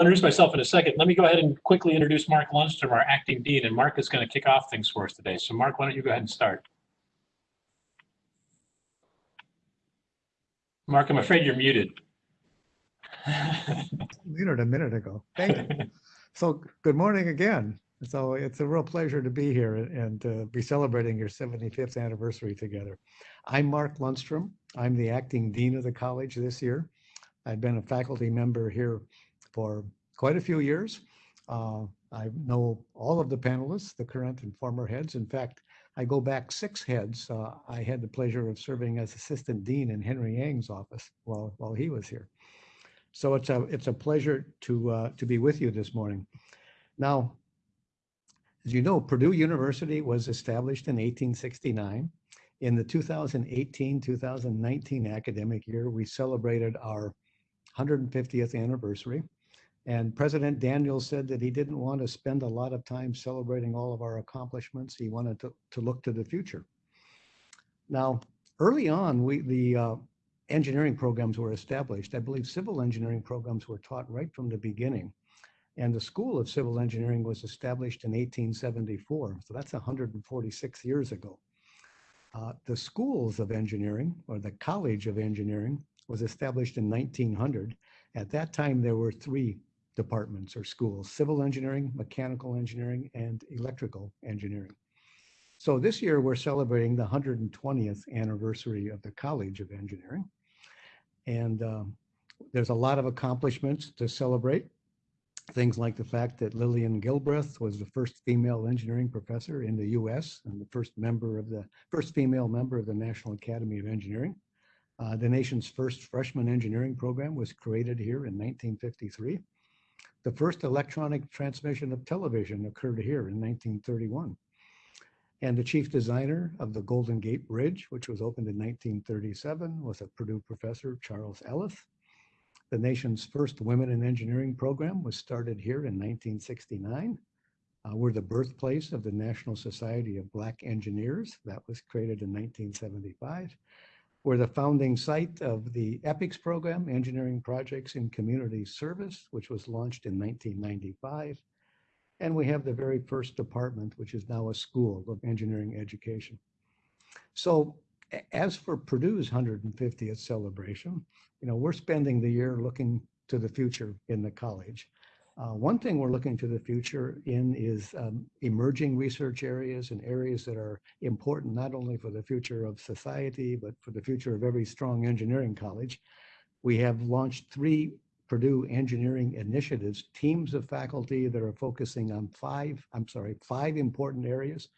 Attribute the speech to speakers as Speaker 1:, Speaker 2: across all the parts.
Speaker 1: introduce myself in a second. Let me go ahead and quickly introduce Mark Lundstrom, our acting dean, and Mark is going to kick off things for us today. So Mark, why don't you go ahead and start? Mark, I'm afraid you're muted.
Speaker 2: Muted a minute ago. Thank you. So good morning again. So it's a real pleasure to be here and uh, be celebrating your 75th anniversary together. I'm Mark Lundstrom. I'm the acting dean of the college this year. I've been a faculty member here for quite a few years. Uh, I know all of the panelists, the current and former heads. In fact, I go back six heads. Uh, I had the pleasure of serving as assistant dean in Henry Yang's office while, while he was here. So it's a, it's a pleasure to, uh, to be with you this morning. Now, as you know, Purdue University was established in 1869. In the 2018-2019 academic year, we celebrated our 150th anniversary. And President Daniels said that he didn't want to spend a lot of time celebrating all of our accomplishments. He wanted to, to look to the future. Now, early on, we the uh, engineering programs were established. I believe civil engineering programs were taught right from the beginning. And the School of Civil Engineering was established in 1874. So that's 146 years ago. Uh, the Schools of Engineering, or the College of Engineering, was established in 1900. At that time, there were three departments or schools, civil engineering, mechanical engineering, and electrical engineering. So this year we're celebrating the 120th anniversary of the College of Engineering. And um, there's a lot of accomplishments to celebrate. Things like the fact that Lillian Gilbreth was the first female engineering professor in the US and the first member of the first female member of the National Academy of Engineering. Uh, the nation's first freshman engineering program was created here in 1953. The first electronic transmission of television occurred here in 1931. And the chief designer of the Golden Gate Bridge, which was opened in 1937, was a Purdue professor, Charles Ellis. The nation's first women in engineering program was started here in 1969. Uh, we're the birthplace of the National Society of Black Engineers. That was created in 1975. We're the founding site of the EPICS program, Engineering Projects in Community Service, which was launched in 1995. And we have the very first department, which is now a school of engineering education. So as for Purdue's 150th celebration, you know, we're spending the year looking to the future in the college. Uh, one thing we're looking to the future in is um, emerging research areas and areas that are important not only for the future of society, but for the future of every strong engineering college. We have launched three Purdue engineering initiatives, teams of faculty that are focusing on five, I'm sorry, five important areas.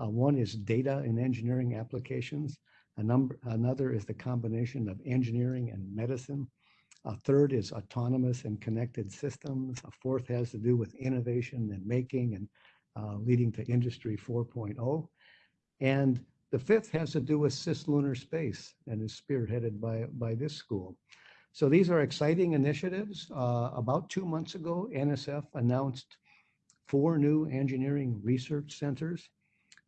Speaker 2: Uh, one is data and engineering applications. A number, another is the combination of engineering and medicine. A third is autonomous and connected systems. A fourth has to do with innovation and making and uh, leading to industry 4.0. And the fifth has to do with cislunar space and is spearheaded by, by this school. So these are exciting initiatives. Uh, about two months ago, NSF announced four new engineering research centers.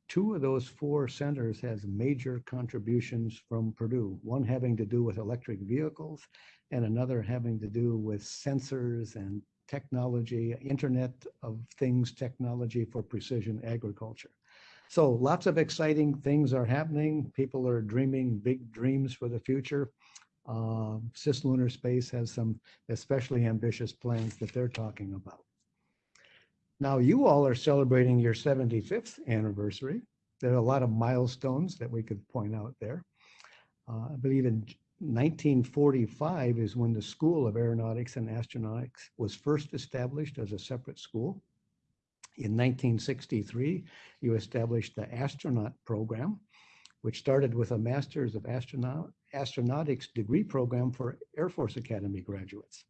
Speaker 2: Two of those four centers has major contributions from Purdue, one having to do with electric vehicles and another having to do with sensors and technology, Internet of Things technology for precision agriculture. So lots of exciting things are happening. People are dreaming big dreams for the future. Uh, cislunar space has some especially ambitious plans that they're talking about. Now you all are celebrating your 75th anniversary. There are a lot of milestones that we could point out there. Uh, I believe in 1945 is when the School of Aeronautics and Astronautics was first established as a separate school. In 1963, you established the astronaut program, which started with a Master's of Astronaut Astronautics degree program for Air Force Academy graduates.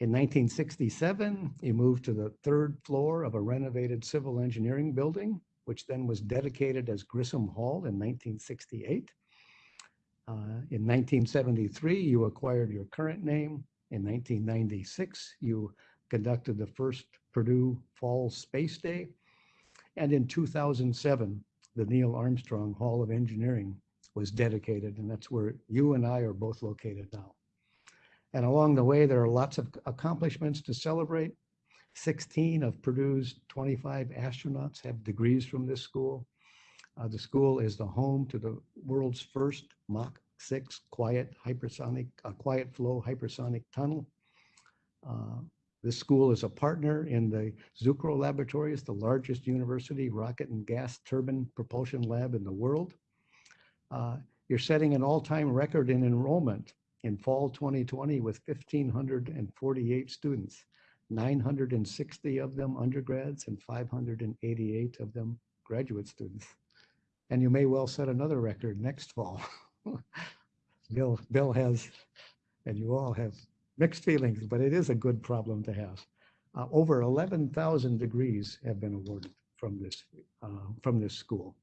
Speaker 2: In 1967, you moved to the third floor of a renovated civil engineering building, which then was dedicated as Grissom Hall in 1968. Uh, in 1973, you acquired your current name. In 1996, you conducted the first Purdue Fall Space Day. And in 2007, the Neil Armstrong Hall of Engineering was dedicated, and that's where you and I are both located now. And along the way, there are lots of accomplishments to celebrate. 16 of Purdue's 25 astronauts have degrees from this school. Uh, the school is the home to the world's first Mach 6 quiet hypersonic, uh, quiet flow hypersonic tunnel. Uh, this school is a partner in the Zucrow Laboratories, the largest university rocket and gas turbine propulsion lab in the world. Uh, you're setting an all-time record in enrollment in fall 2020 with 1,548 students, 960 of them undergrads and 588 of them graduate students. And you may well set another record next fall. Bill, Bill has, and you all have mixed feelings, but it is a good problem to have. Uh, over 11,000 degrees have been awarded from this, uh, from this school.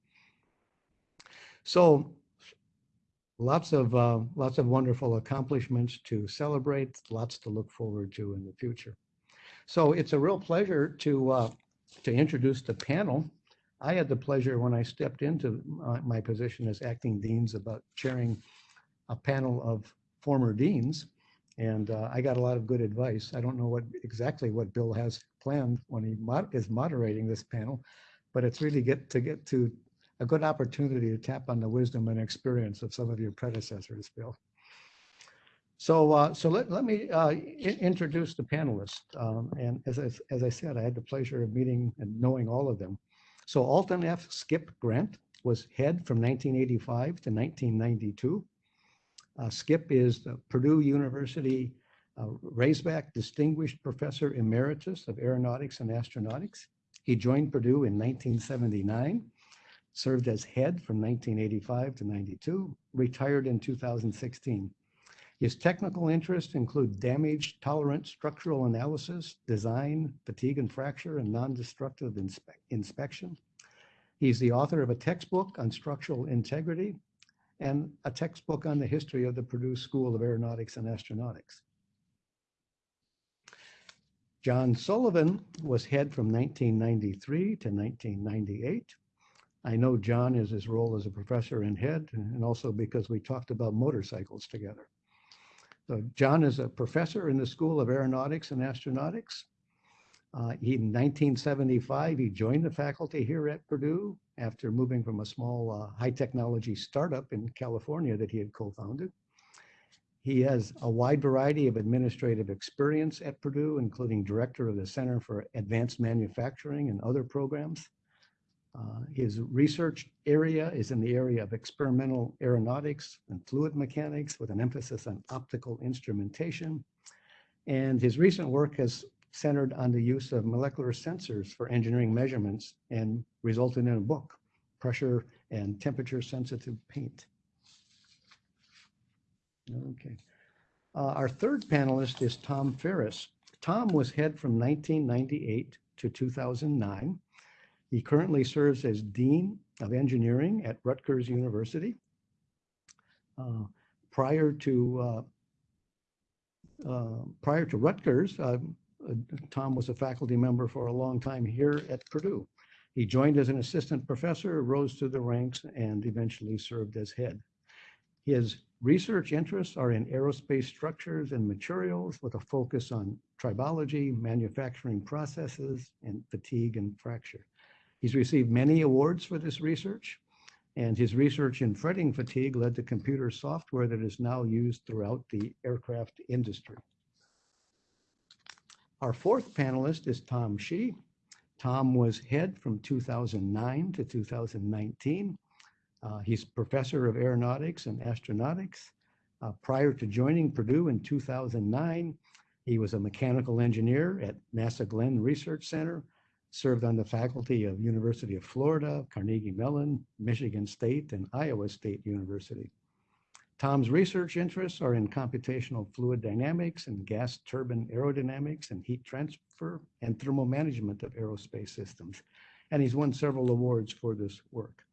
Speaker 2: So lots of, uh, lots of wonderful accomplishments to celebrate, lots to look forward to in the future. So it's a real pleasure to, uh, to introduce the panel. I had the pleasure when I stepped into my, my position as acting deans about chairing a panel of former deans. And uh, I got a lot of good advice. I don't know what exactly what Bill has planned when he mod is moderating this panel, but it's really get to get to a good opportunity to tap on the wisdom and experience of some of your predecessors, Bill. So, uh, so let, let me uh, introduce the panelists. Um, and as I, as I said, I had the pleasure of meeting and knowing all of them. So Alten F. Skip Grandt was head from 1985 to 1992. Uh, Skip is the Purdue University uh, Raisbeck Distinguished Professor Emeritus of Aeronautics and Astronautics. He joined Purdue in 1979, served as head from 1985 to 92, retired in 2016. His technical interests include damage tolerant structural analysis, design, fatigue and fracture, and non-destructive inspe inspection. He's the author of a textbook on structural integrity and a textbook on the history of the Purdue School of Aeronautics and Astronautics. John Sullivan was head from 1993 to 1998. I know John is his role as a professor and head, and also because we talked about motorcycles together. So John is a professor in the School of Aeronautics and Astronautics. Uh, he, in 1975, he joined the faculty here at Purdue after moving from a small uh, high technology startup in California that he had co-founded. He has a wide variety of administrative experience at Purdue, including director of the Center for Advanced Manufacturing and other programs. Uh, his research area is in the area of experimental aeronautics and fluid mechanics with an emphasis on optical instrumentation. And his recent work has centered on the use of molecular sensors for engineering measurements and resulted in a book, Pressure and Temperature Sensitive Paint. Okay. Uh, our third panelist is Tom Farris. Tom was head from 1998 to 2009. He currently serves as Dean of Engineering at Rutgers University. Uh, prior to uh, uh prior to Rutgers, uh, Tom was a faculty member for a long time here at Purdue. He joined as an assistant professor, rose through the ranks, and eventually served as head. His research interests are in aerospace structures and materials with a focus on tribology, manufacturing processes, and fatigue and fracture. He's received many awards for this research, and his research in fretting fatigue led to computer software that is now used throughout the aircraft industry. Our fourth panelist is Tom Shih. Tom was head from 2009 to 2019. Uh, he's professor of aeronautics and astronautics. Uh, prior to joining Purdue in 2009, he was a mechanical engineer at NASA Glenn Research Center, served on the faculty of University of Florida, Carnegie Mellon, Michigan State, and Iowa State University. Tom's research interests are in computational fluid dynamics and gas turbine aerodynamics and heat transfer and thermal management of aerospace systems. And he's won several awards for this work.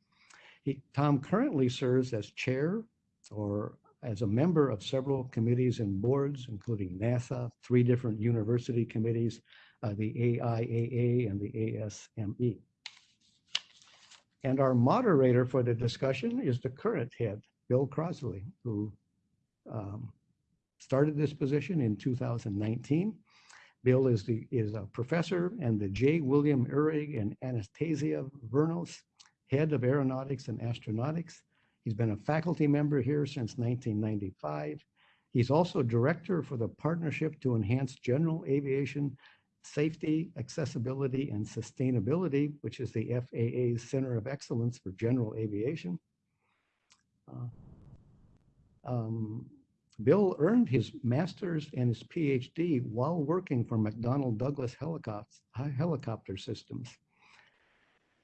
Speaker 2: He, Tom currently serves as chair or as a member of several committees and boards, including NASA, three different university committees, uh, the AIAA and the ASME. And our moderator for the discussion is the current head Bill Crossley, who um, started this position in 2019. Bill is the, is a professor and the J. William Uhrig and Anastasia Vournas Head of Aeronautics and Astronautics. He's been a faculty member here since 1995. He's also director for the Partnership to Enhance General Aviation Safety, Accessibility, and Sustainability, which is the FAA's Center of Excellence for General Aviation. Uh, um, Bill earned his master's and his PhD while working for McDonnell Douglas helicopter, helicopter systems.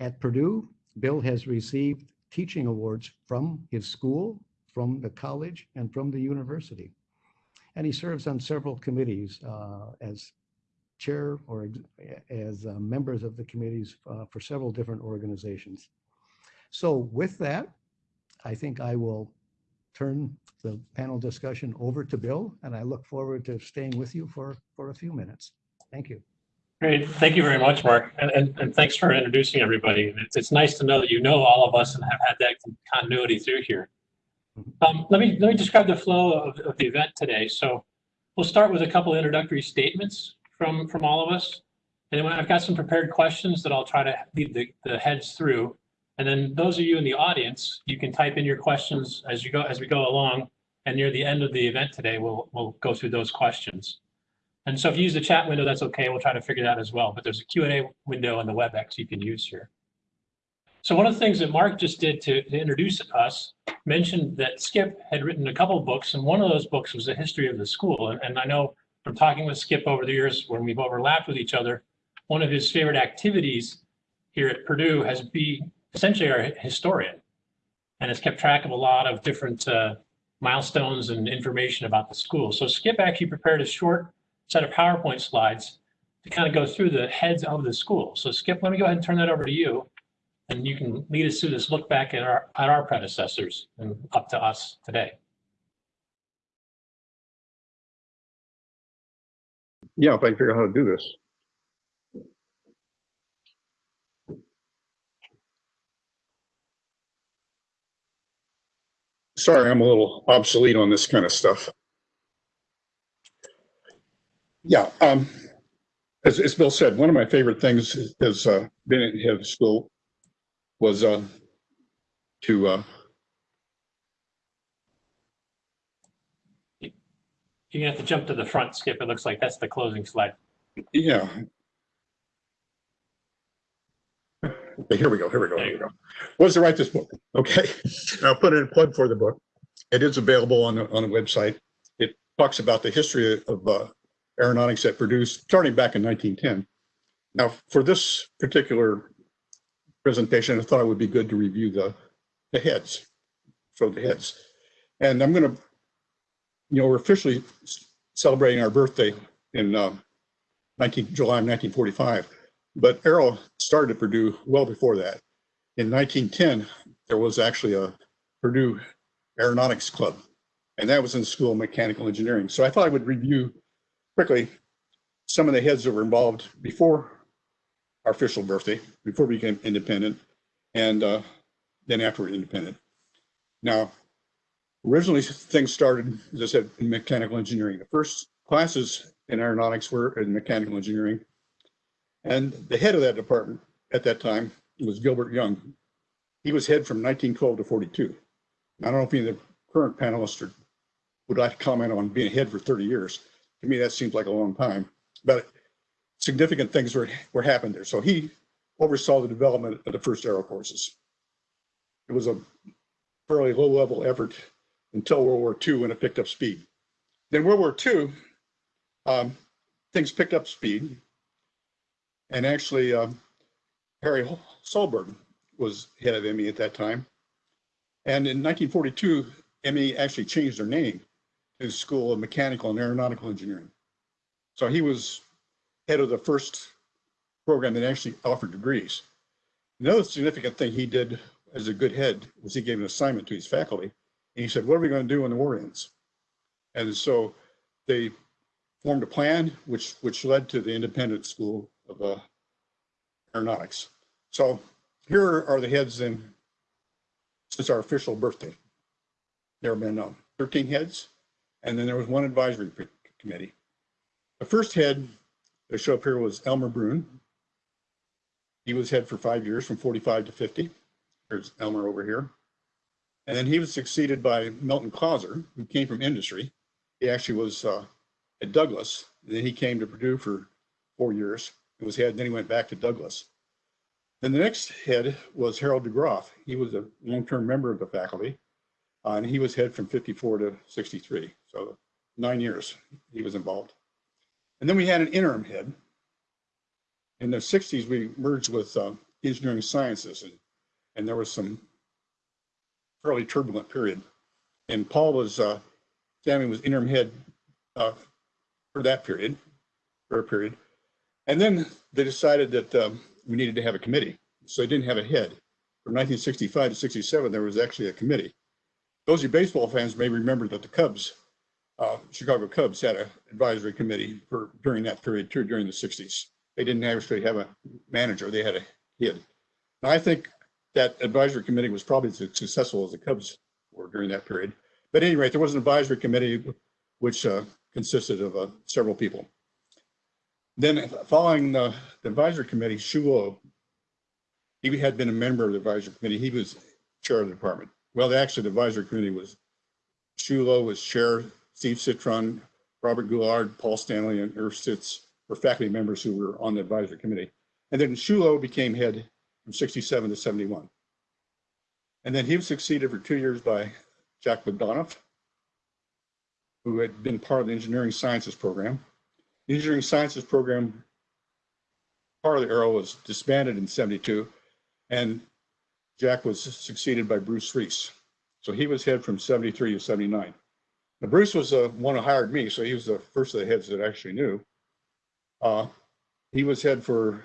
Speaker 2: At Purdue, Bill has received teaching awards from his school, from the college, and from the university. And he serves on several committees uh, as chair or ex- as uh, members of the committees uh, for several different organizations. So with that, I think I will turn the panel discussion over to Bill, and I look forward to staying with you for, for a few minutes. Thank you.
Speaker 1: Great. Thank you very much, Mark. And, and, and thanks for introducing everybody. It's, it's nice to know that you know all of us and have had that continuity through here. Um, let me, let me describe the flow of, of the event today. So we'll start with a couple introductory statements from, from all of us. And then I've got some prepared questions that I'll try to lead the, the heads through. And then those of you in the audience, you can type in your questions as you go, as we go along. And near the end of the event today, we'll, we'll go through those questions. And so if you use the chat window, that's okay. We'll try to figure that as well. But there's a Q&A window in the WebEx you can use here. So one of the things that Mark just did to, to introduce us mentioned that Skip had written a couple books, and one of those books was the history of the school. And, and I know from talking with Skip over the years when we've overlapped with each other, one of his favorite activities here at Purdue has been essentially our historian and has kept track of a lot of different uh, milestones and information about the school. So Skip actually prepared a short set of PowerPoint slides to kind of go through the heads of the school. So Skip, let me go ahead and turn that over to you. And you can lead us through this look back at our, at our predecessors and up to us today.
Speaker 3: Yeah, if I figure out how to do this. Sorry, I'm a little obsolete on this kind of stuff. Yeah, um, as, as Bill said, one of my favorite things has uh, been at of school was uh, to uh,
Speaker 1: You're have to jump to the front, Skip. It looks like that's the closing slide.
Speaker 3: Yeah. Okay, here we go, here we go, here we go. Was to write this book, okay? I'll put in a plug for the book. It is available on the, on the website. It talks about the history of uh, aeronautics at Purdue, starting back in 1910. Now, for this particular presentation, I thought it would be good to review the, the heads, so the heads. And I'm gonna, you know, we're officially celebrating our birthday in uh, 19, July of 1945. But Aero started at Purdue well before that. In 1910, there was actually a Purdue Aeronautics Club, and that was in the School of Mechanical Engineering. So I thought I would review quickly some of the heads that were involved before our official birthday, before we became independent, and uh, then after we're independent. Now, originally things started, as I said, in mechanical engineering. The first classes in aeronautics were in mechanical engineering. And the head of that department at that time was Gilbert Young. He was head from 1912 to 42. I don't know if any of the current panelists are, would like to comment on being head for 30 years. To me, that seems like a long time, but significant things were, were happened there. So he oversaw the development of the first aero courses. It was a fairly low level effort until World War II when it picked up speed. Then World War II, um, things picked up speed. And actually, um, Harry Solberg was head of ME at that time. And in 1942, ME actually changed their name to School of Mechanical and Aeronautical Engineering. So he was head of the first program that actually offered degrees. Another significant thing he did as a good head was he gave an assignment to his faculty. And he said, what are we going to do when the war ends? And so they formed a plan which, which led to the independent school of uh, aeronautics. So here are the heads in since our official birthday. There have been uh, 13 heads, And then there was one advisory committee. The first head that showed up here was Elmer Bruhn. He was head for five years, from 45 to 50. There's Elmer over here. And then he was succeeded by Milton Clauser, who came from industry. He actually was uh, at Douglas. Then he came to Purdue for four years. He was head, then he went back to Douglas. Then the next head was Harold DeGroff. He was a long-term member of the faculty. uh, and he was head from 54 to 63. So nine years he was involved. And then we had an interim head. In the 60s, we merged with uh, engineering sciences and, and there was some fairly turbulent period. And Paul was, uh, Sammy was interim head uh, for that period, for a period. And then they decided that um, we needed to have a committee. So they didn't have a head. From 1965 to 67, there was actually a committee. Those of you baseball fans may remember that the Cubs, uh, Chicago Cubs had an advisory committee for, during that period too, during the 60s. They didn't actually have a manager, they had a head. I think that advisory committee was probably as successful as the Cubs were during that period. But at any rate, there was an advisory committee which uh, consisted of uh, several people. Then following the the advisory committee, Shuo, he had been a member of the advisory committee. He was chair of the department. Well, actually, the advisory committee was Hsu Lo was chair, Steve Citron, Robert Goulard, Paul Stanley, and Irv Stitz were faculty members who were on the advisory committee. And then Hsu Lo became head from 67 to 71. And then he was succeeded for two years by Jack McDonough, who had been part of the engineering sciences program. The engineering sciences program, part of the arrow was disbanded in 72, and Jack was succeeded by Bruce Reese. So he was head from 73 to 79. Now, Bruce was the one who hired me, so he was the first of the heads that I actually knew. Uh, he was head for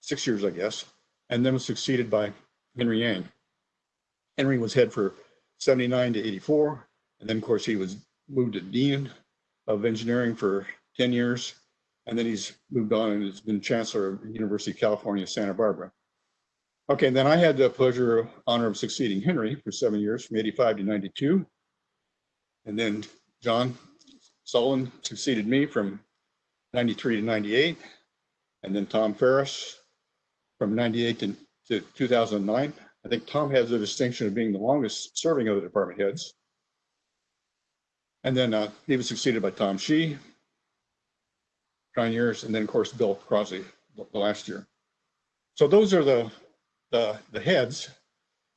Speaker 3: six years, I guess, and then was succeeded by Henry Yang. Henry was head for 79 to 84, and then, of course, he was moved to dean of engineering for 10 years, and then he's moved on and has been chancellor of University of California, Santa Barbara. Okay, then I had the pleasure, honor of succeeding Henry for seven years, from 85 to 92. And then John Sullivan succeeded me from 93 to 98. And then Tom Farris from 98 to, to 2009. I think Tom has the distinction of being the longest serving of the department heads. And then uh, he was succeeded by Tom Shih, nine years, and then of course Bill Crossley the last year. So those are the the the heads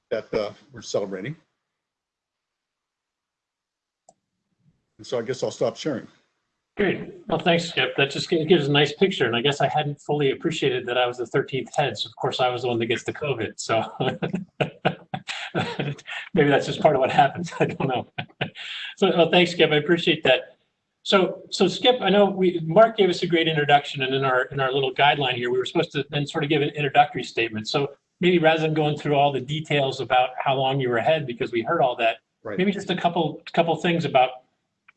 Speaker 3: that uh, we're celebrating. And so I guess I'll stop sharing.
Speaker 1: Great. Well, thanks, Skip. That just gives a nice picture. And I guess I hadn't fully appreciated that I was the 13th head. So of course I was the one that gets the COVID. So maybe that's just part of what happens. I don't know. So, well, thanks, Skip. I appreciate that. So, so Skip, I know we, Mark gave us a great introduction and in our, in our little guideline here, we were supposed to then sort of give an introductory statement. So maybe rather than going through all the details about how long you were ahead, because we heard all that,
Speaker 3: Right.
Speaker 1: maybe just a couple, couple things about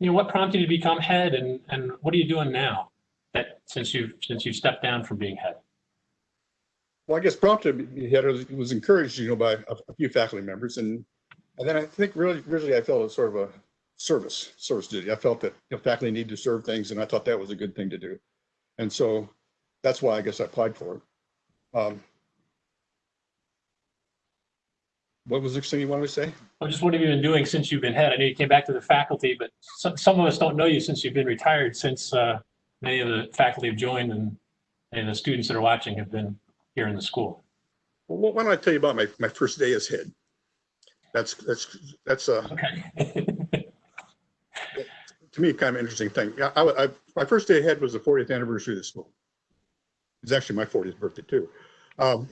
Speaker 1: you know, what prompted you to become head and, and what are you doing now that since you've, since you've stepped down from being head?
Speaker 3: Well, I guess prompted, he had, was encouraged, you know, by a few faculty members and, and then I think really, really I felt it sort of a service, service duty. I felt that you know, faculty need to serve things and I thought that was a good thing to do. And so that's why I guess I applied for it. Um, What was the next thing you wanted to say?
Speaker 1: I'm just what have you been doing since you've been head? I know you came back to the faculty, but some, some of us don't know you since you've been retired, since uh, many of the faculty have joined and, and the students that are watching have been here in the school.
Speaker 3: Well, why don't I tell you about my, my first day as head? That's, that's, that's, uh,
Speaker 1: Okay.
Speaker 3: to me, kind of interesting thing. Yeah, I, I, my first day ahead was the 40th anniversary of the school. It's actually my 40th birthday too. Um,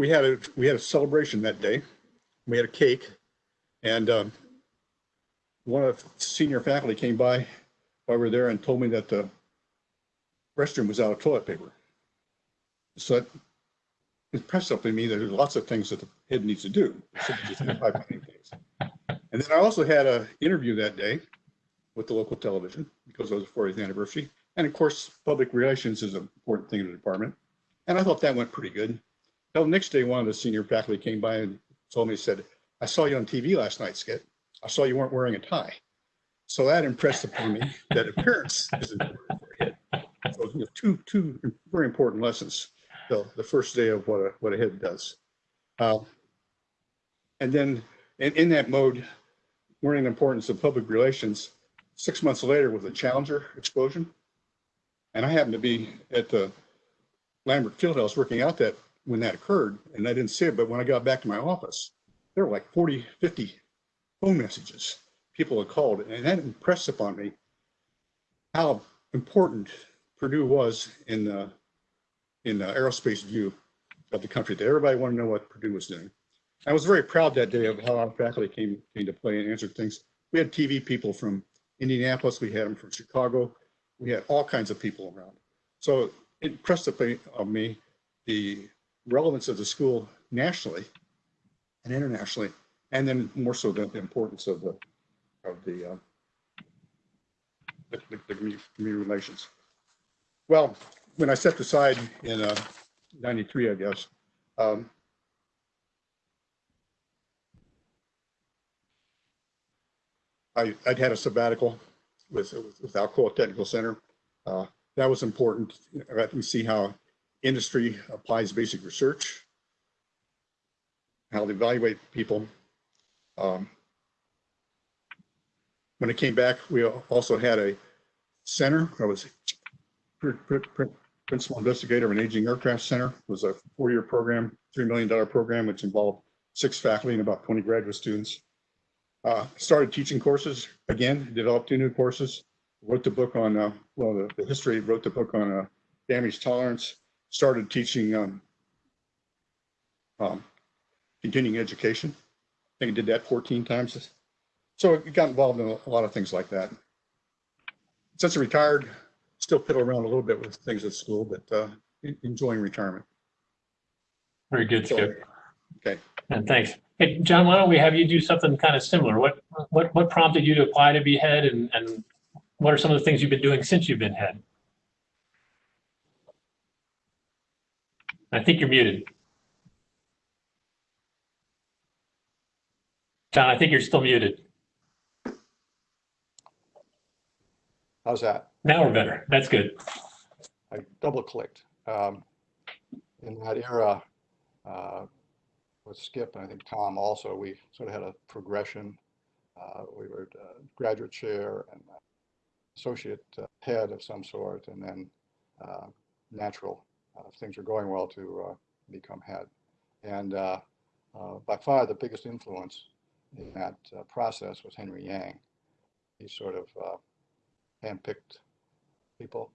Speaker 3: we had a, we had a celebration that day. We had a cake and, um, one of the senior faculty came by while we were there and told me that the restroom was out of toilet paper. So it impressed in me that there's lots of things that the head needs to do. And then I also had a interview that day with the local television because it was the 40th anniversary. And of course, public relations is an important thing in the department. And I thought that went pretty good. Well, the next day, one of the senior faculty came by and told me, said, I saw you on TV last night, Skip. I saw you weren't wearing a tie. So that impressed upon me that appearance is important for. So you know, two, two very important lessons. So the first day of what a, what a head does. Uh, And then in, in that mode, learning the importance of public relations, six months later with the Challenger explosion. And I happened to be at the Lambert Fieldhouse working out that when that occurred, and I didn't see it, but when I got back to my office, there were like 40, 50 phone messages people had called, and that impressed upon me how important Purdue was in the in the aerospace view of the country. That everybody wanted to know what Purdue was doing. I was very proud that day of how our faculty came came to play and answered things. We had TV people from Indianapolis, we had them from Chicago, we had all kinds of people around. So it impressed upon me the relevance of the school nationally and internationally, and then more so the the importance of the of the uh, the, the- community, relations. Well, when I stepped aside in uh, 93, I guess, um, I, I'd had a sabbatical with, with Alcoa Technical Center. Uh, That was important. Got to see how industry applies basic research, how they evaluate people. Um, When I came back, we also had a center. I was pr- pr- pr- principal investigator of an aging aircraft center. It was a four-year program, $3 million program, which involved six faculty and about 20 graduate students. Uh, Started teaching courses again, developed two new courses, wrote the book on, uh, well, the- the history, wrote the book on uh, damage tolerance, started teaching um, um, continuing education. I think I did that 14 times. So I got involved in a lot of things like that. Since I retired, still piddle around a little bit with things at school, but uh, enjoying retirement.
Speaker 1: Very good,
Speaker 3: So,
Speaker 1: Skip.
Speaker 3: Okay,
Speaker 1: And thanks. Hey, John, why don't we have you do something kind of similar? What, what, what prompted you to apply to be head and, and what are some of the things you've been doing since you've been head? I think you're muted. John, I think you're still muted.
Speaker 4: How's that?
Speaker 1: Now we're better. That's good.
Speaker 4: I double clicked. Um, in that era, uh, with Skip and I think Tom also, we sort of had a progression. Uh, we were uh, graduate chair and associate uh, head of some sort, and then uh, natural, if things were going well, to uh, become head. And uh, uh, by far the biggest influence in that uh, process was Henry Yang. He sort of uh, handpicked people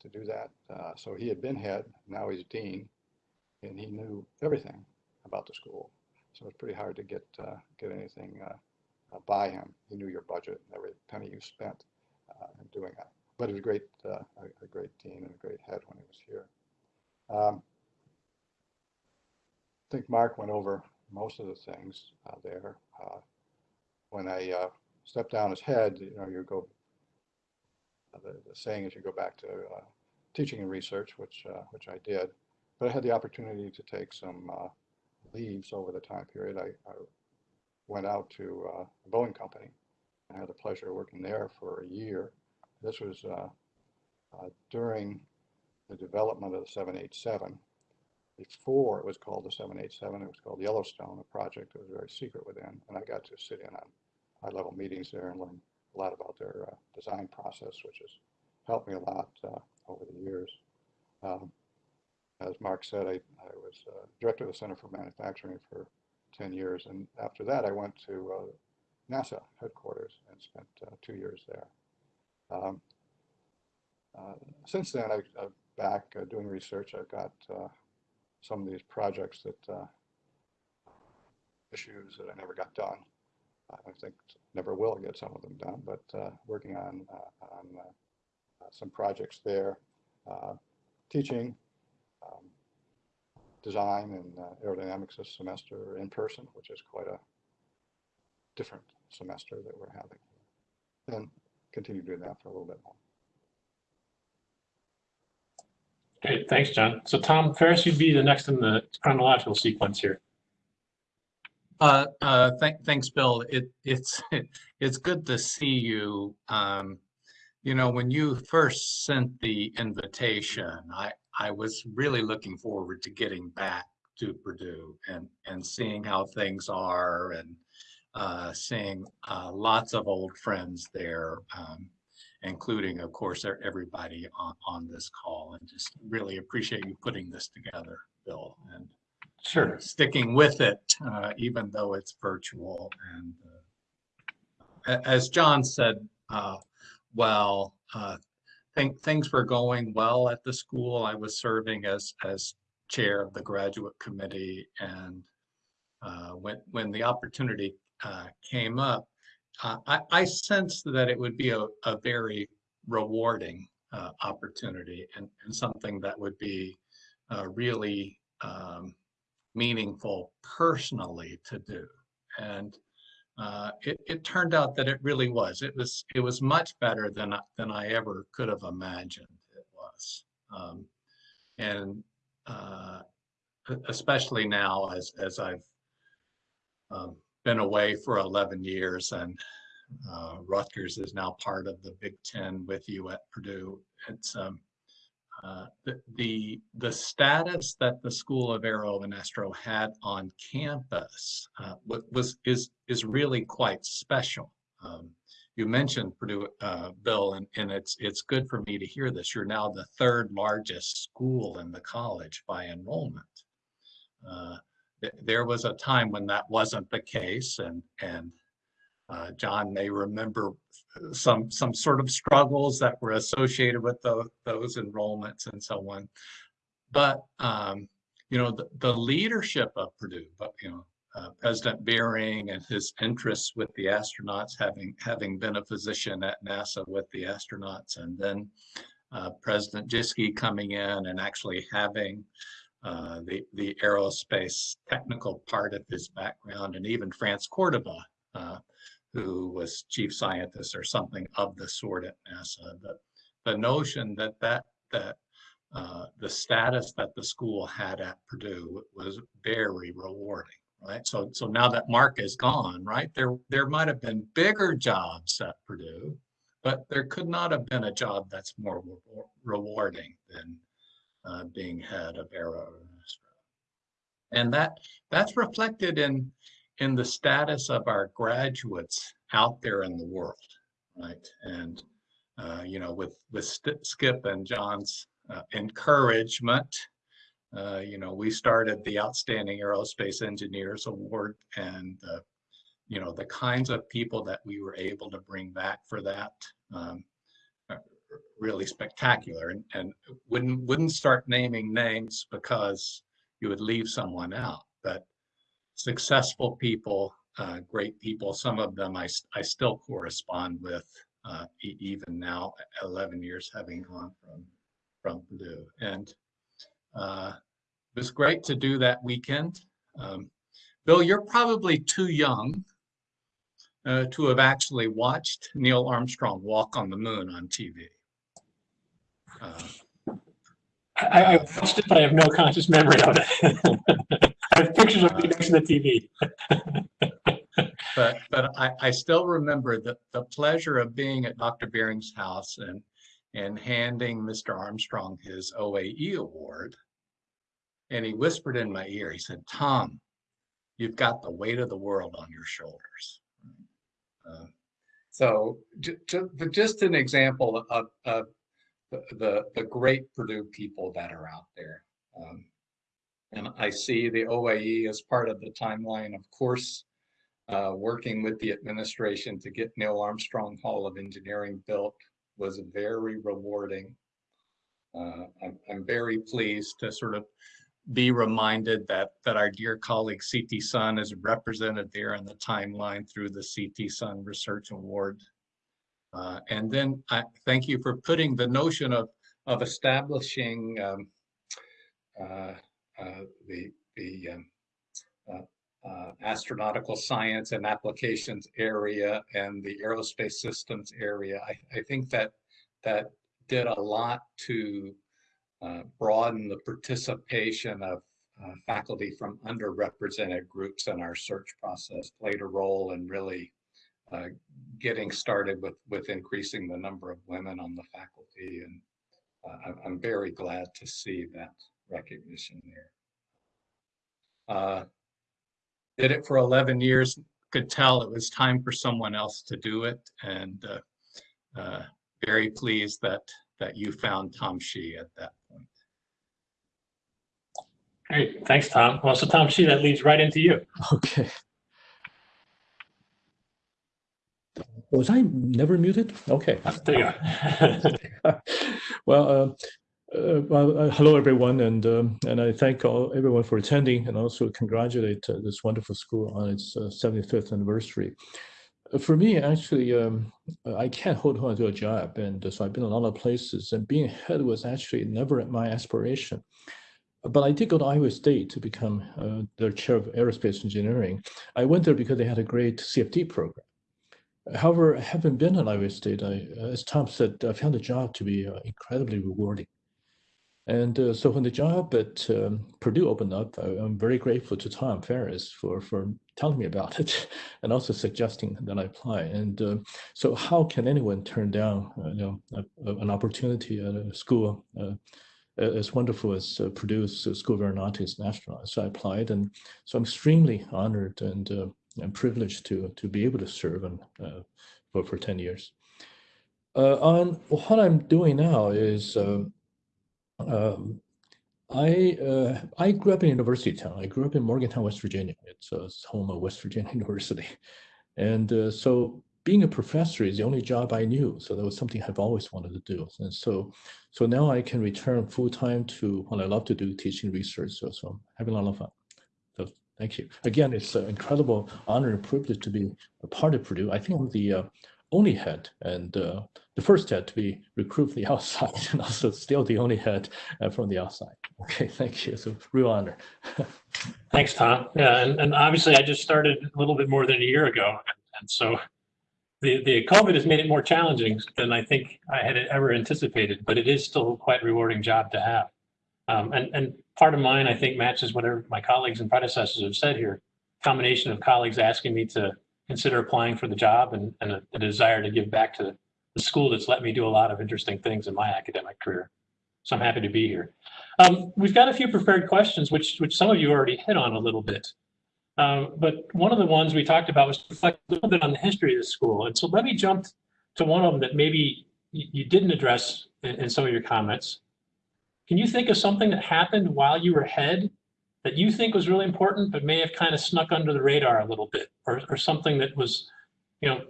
Speaker 4: to do that. Uh, so he had been head, now he's dean, and he knew everything about the school. So it's pretty hard to get uh, get anything uh, uh, by him. He knew your budget, and every penny you spent uh, in doing that. But he was a great, uh, a, a great dean and a great head when he was here. Um, I think Mark went over most of the things uh, there. Uh, when I uh, stepped down as head, you know, you go uh, the, the saying is you go back to uh, teaching and research, which uh, which I did. But I had the opportunity to take some leaves over the time period. I, I went out to uh, the Boeing Company. I had the pleasure of working there for a year. This was uh, uh, during the development of the 787. Before it was called the 787, it was called Yellowstone, a project that was very secret within. And I got to sit in on high-level meetings there and learn a lot about their uh, design process, which has helped me a lot uh, over the years. Um, as Mark said, I, I was uh, director of the Center for Manufacturing for 10 years. And after that, I went to uh, NASA headquarters and spent uh, two years there. Um, uh, since then, I, I'm back uh, doing research. I've got uh, some of these projects that uh, issues that I never got done. I think never will get some of them done, but uh, working on uh, on uh, some projects there, teaching um, design and aerodynamics this semester in person, which is quite a different semester that we're having. And continue doing that for a little bit more.
Speaker 1: Great. Thanks, John. So Tom Farris, you'd be the next in the chronological sequence here.
Speaker 5: Uh, uh, thank, thanks, Bill. It, it's, it's good to see you. Um, you know, when you first sent the invitation, I, I was really looking forward to getting back to Purdue and, and seeing how things are and, uh, seeing, uh, lots of old friends there. Um, including, of course, everybody on, on this call and just really appreciate you putting this together, Bill. And
Speaker 1: Sure.
Speaker 5: sticking with it, uh, even though it's virtual. And uh, as John said, uh, well, uh, think things were going well at the school. I was serving as as chair of the graduate committee, and uh, when when the opportunity uh, came up, uh, I, I sensed that it would be a, a very rewarding uh, opportunity and, and something that would be uh, really um, meaningful personally to do. And uh, it, it turned out that it really was. It was it was much better than than I ever could have imagined it was. Um, and uh, especially now as as I've um, been away for 11 years and uh, Rutgers is now part of the Big Ten with you at Purdue. It's um, uh, the, the the status that the School of Aero and Astro had on campus uh, was is is really quite special. Um, you mentioned Purdue, uh, Bill, and, and it's it's good for me to hear this. You're now the third largest school in the college by enrollment. Uh, th- there was a time when that wasn't the case, and and uh, John may remember some some sort of struggles that were associated with those those enrollments and so on. But um, you know, the, the leadership of Purdue, but you know, uh, President Beering and his interests with the astronauts, having having been a physician at NASA with the astronauts, and then uh, President Jischke coming in and actually having uh, the the aerospace technical part of his background, and even France Cordova, uh, who was chief scientist or something of the sort at NASA. The, the notion that that that uh, the status that the school had at Purdue was very rewarding, right? So so now that Mark is gone, right? There there might have been bigger jobs at Purdue, but there could not have been a job that's more rewar- rewarding than uh, being head of Aero. And that that's reflected in in the status of our graduates out there in the world, right? And uh, you know, with with Skip and John's uh, encouragement, uh, you know, we started the Outstanding Aerospace Engineers Award, and you know, the kinds of people that we were able to bring back for that. Um, really spectacular and, and wouldn't wouldn't start naming names because you would leave someone out but successful people, uh, great people. Some of them I, I still correspond with, uh, even now, 11 years having gone from, from Purdue. And uh, it was great to do that weekend. Um, Bill, you're probably too young uh, to have actually watched Neil Armstrong walk on the moon on TV. Uh,
Speaker 1: I, I watched it, but I have no conscious memory of it. I have pictures of me next to the TV.
Speaker 5: but but I, I still remember the, the pleasure of being at Dr. Beering's house and and handing Mr. Armstrong his OAE award. And he whispered in my ear, he said, Tom, you've got the weight of the world on your shoulders. Uh, so ju- ju- just an example of, of the, the, great Purdue people that are out there. Um, and I see the OAE as part of the timeline, of course, uh, working with the administration to get Neil Armstrong Hall of Engineering built was very rewarding. Uh, I'm, I'm very pleased to sort of be reminded that that our dear colleague CT Sun is represented there in the timeline through the CT Sun Research Award. Uh, and then I thank you for putting the notion of of establishing um, uh, uh, the the um, uh, uh, astronautical science and applications area and the aerospace systems area. I, I think that that did a lot to uh, broaden the participation of faculty from underrepresented groups in our search process played a role in really uh, getting started with, with increasing the number of women on the faculty. And uh, I'm- I'm very glad to see that recognition there. Uh, Did it for 11 years, could tell it was time for someone else to do it. And uh, uh, very pleased that, that you found Tom Shih at that point.
Speaker 1: Great, thanks, Tom. Well, so Tom Shih, that leads right into you.
Speaker 6: Okay. Was I never muted? Okay.
Speaker 1: There you go.
Speaker 6: Well, uh, uh, well, uh, hello, everyone, and um, and I thank all everyone for attending, and also congratulate uh, this wonderful school on its uh, 75th anniversary. Uh, For me, actually, um, I can't hold on to a job, and so I've been a lot of places, and being head was actually never my aspiration. But I did go to Iowa State to become uh, their chair of aerospace engineering. I went there because they had a great CFD program. However, having been at Iowa State, I, as Tom said, I found the job to be uh, incredibly rewarding. And uh, so when the job at um, Purdue opened up, I, I'm very grateful to Tom Farris for, for telling me about it and also suggesting that I apply. And uh, so how can anyone turn down uh, you know, a, a- an opportunity at a school uh, as wonderful as uh, Purdue's uh, School of Aeronautics and Astronautics? So I applied, and so I'm extremely honored and uh, I'm privileged to to be able to serve and uh, for for ten years. Uh, on what I'm doing now is um, um, I uh, I grew up in University Town. I grew up in Morgantown, West Virginia. It's, uh, it's home of West Virginia University, and uh, so being a professor is the only job I knew. So that was something I've always wanted to do. And so so now I can return full time to what I love to do, teaching research. So so I'm having a lot of fun. So thank you again. It's an incredible honor and privilege to be a part of Purdue. I think I'm the uh, only head and uh, the first head to be recruited from the outside, and also still the only head uh, from the outside. Okay, thank you. It's a real honor.
Speaker 1: Thanks, Tom. Yeah, and, and obviously I just started a little bit more than a year ago. And so the, the COVID has made it more challenging than I think I had ever anticipated, but it is still quite a rewarding job to have. Um, and, and part of mine, I think, matches whatever my colleagues and predecessors have said here. Combination of colleagues asking me to consider applying for the job and, and a, a desire to give back to the school that's let me do a lot of interesting things in my academic career. So I'm happy to be here. Um, we've got a few prepared questions, which, which some of you already hit on a little bit. Um, but one of the ones we talked about was to reflect a little bit on the history of the school. And so let me jump to one of them that maybe you, didn't address in, in some of your comments. Can you think of something that happened while you were head that you think was really important, but may have kind of snuck under the radar a little bit, or, or something that was, you know,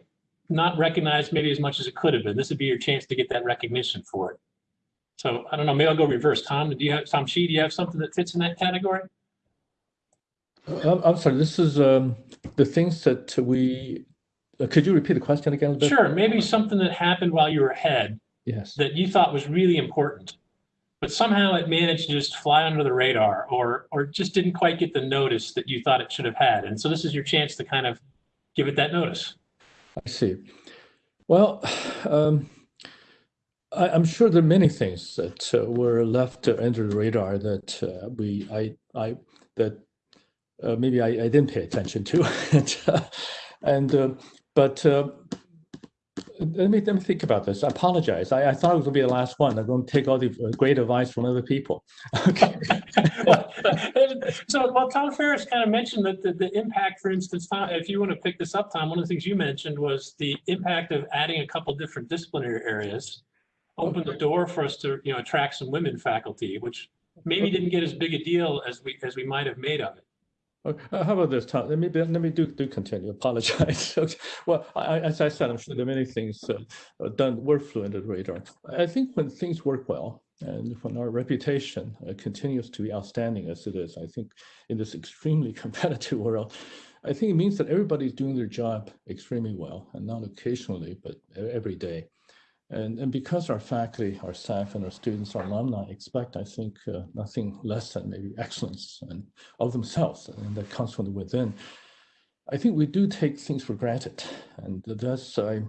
Speaker 1: not recognized maybe as much as it could have been? This would be your chance to get that recognition for it. So I don't know, maybe I'll go reverse. Tom, do you have, Tom Shih, do you have something that fits in that category?
Speaker 6: I'm, I'm sorry. This is um, the things that we. Uh, could you repeat the question again? a bit?
Speaker 1: Sure, maybe something that happened while you were ahead
Speaker 6: Yes.
Speaker 1: that you thought was really important, but somehow it managed to just fly under the radar or or just didn't quite get the notice that you thought it should have had. And so this is your chance to kind of give it that notice.
Speaker 6: I see. Well, um, I, I'm sure there are many things that uh, were left uh, under the radar that uh, we, I, I, that uh, maybe I, I didn't pay attention to, and, uh, and uh, but uh, let me let me think about this. I apologize. I, I thought it was to be the last one. I'm going to take all the great advice from other people. Okay.
Speaker 1: so, well, Tom Farris kind of mentioned that the, the impact, for instance, Tom, if you want to pick this up, Tom, one of the things you mentioned was the impact of adding a couple different disciplinary areas opened the door for us to, you know, attract some women faculty, which maybe didn't get as big a deal as we as we might have made of it.
Speaker 6: Okay, uh, How about this, Tom? Let me, let me do, do continue, apologize. Okay, Well, I, as I said, I'm sure there are many things uh, uh, done, were under the radar. I think when things work well and when our reputation uh, continues to be outstanding as it is, I think in this extremely competitive world, I think it means that everybody's doing their job extremely well and not occasionally, but every day. And, and because our faculty, our staff, and our students, our alumni expect, I think, uh, nothing less than maybe excellence and of themselves, and that comes from within. I think we do take things for granted, and that's I.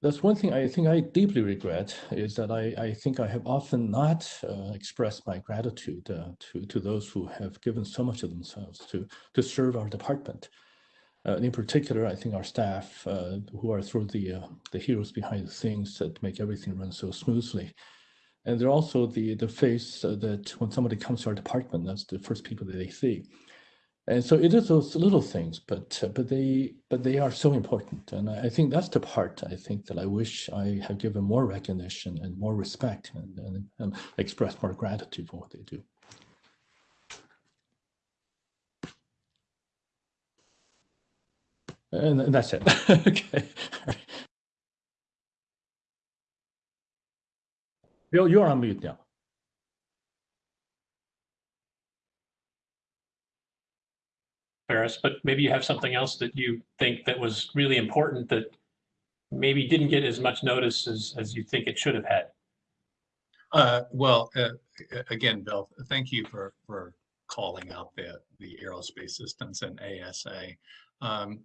Speaker 6: that's one thing I think I deeply regret is that I, I think I have often not uh, expressed my gratitude uh, to, to those who have given so much of themselves to, to serve our department. Uh, in particular, I think our staff uh, who are of the, uh, the heroes behind the scenes that make everything run so smoothly. And they're also the, the face uh, that when somebody comes to our department, that's the first people that they see. And so it is those little things, but uh, but they but they are so important, and I, I think that's the part I think that I wish I have given more recognition and more respect and, and, and expressed more gratitude for what they do. And, and that's it. okay. Bill, you're on mute now.
Speaker 1: Farris, but maybe you have something else that you think that was really important that maybe didn't get as much notice as, as you think it should have had.
Speaker 5: Uh, well, uh, again, Bill, thank you for, for calling out the, the aerospace systems and ASA. Um,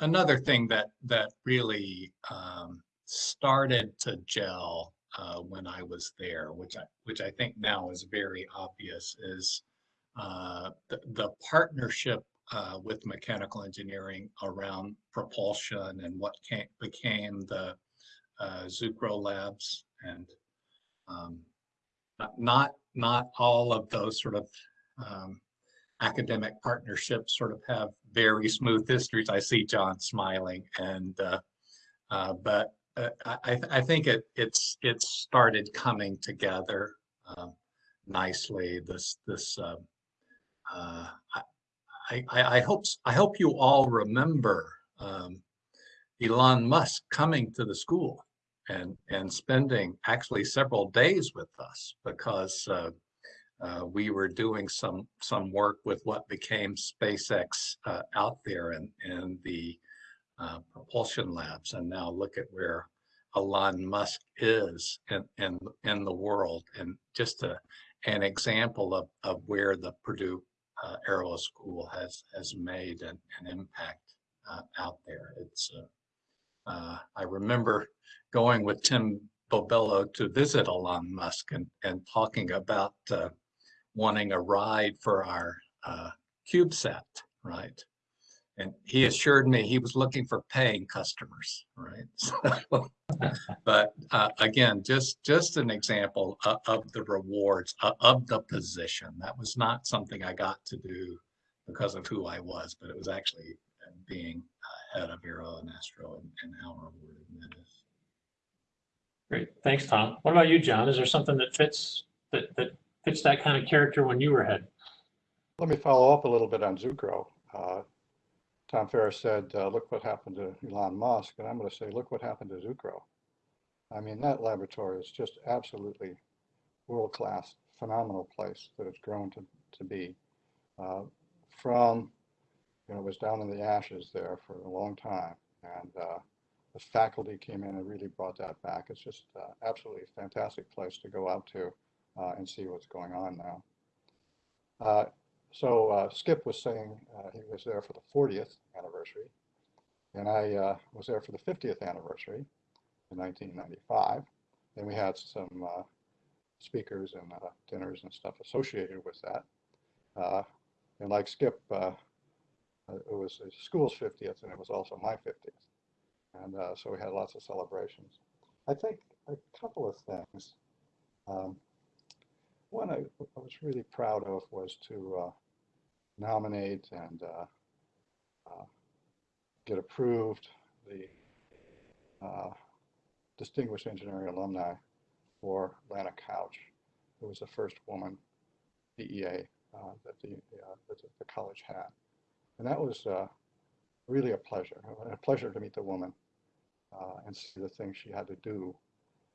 Speaker 5: another thing that, that really, um, started to gel, uh, when I was there, which I, which I think now is very obvious, is, uh, the, the partnership, uh, with mechanical engineering around propulsion and what came, became the, uh, Zucrow Labs and, um, not- not, not all of those sort of um, academic partnerships sort of have very smooth histories. I see John smiling and, uh, uh, but uh, I, I think it, it's, it's started coming together um, nicely. This, this, uh, uh, I, I, I hope, I hope you all remember um, Elon Musk coming to the school and and spending actually several days with us because uh, we were doing some some work with what became SpaceX uh, out there in in the uh, propulsion labs, and now look at where Elon Musk is in in in the world, and just a an example of of where the Purdue uh, Aero School has has made an, an impact uh, out there. It's uh, I remember going with Tim Bobello to visit Elon Musk and, and talking about wanting a ride for our uh, CubeSat, right? And he assured me he was looking for paying customers, right? So, but uh, again, just just an example of, of the rewards of, of the position. That was not something I got to do because of who I was, but it was actually uh, being uh, head of Aero and Astro and, and how rewarding that is.
Speaker 1: Great, thanks, Tom. What about you, John? Is there something that fits, that, that fits that kind of character when you were head?
Speaker 4: Let me follow up a little bit on Zucrow. Uh, Tom Farris said, uh, look what happened to Elon Musk, and I'm going to say, look what happened to Zucrow. I mean, that laboratory is just absolutely world-class, phenomenal place that it's grown to, to be. Uh, from, you know, it was down in the ashes there for a long time, and uh, the faculty came in and really brought that back. It's just uh, absolutely fantastic place to go out to and see what's going on now. Uh, so uh, Skip was saying uh, he was there for the 40th anniversary, and I uh, was there for the 50th anniversary in 1995. And we had some uh, speakers and uh, dinners and stuff associated with that. Uh, and like Skip, uh, it was the school's 50th, and it was also my 50th. And uh, so we had lots of celebrations. I think a couple of things. Um, one I, I was really proud of was to uh, nominate and uh, uh, get approved the uh, Distinguished Engineering Alumni for Lana Couch, who was the first woman DEA that the, that the college had. And that was really a pleasure, a pleasure to meet the woman uh, and see the things she had to do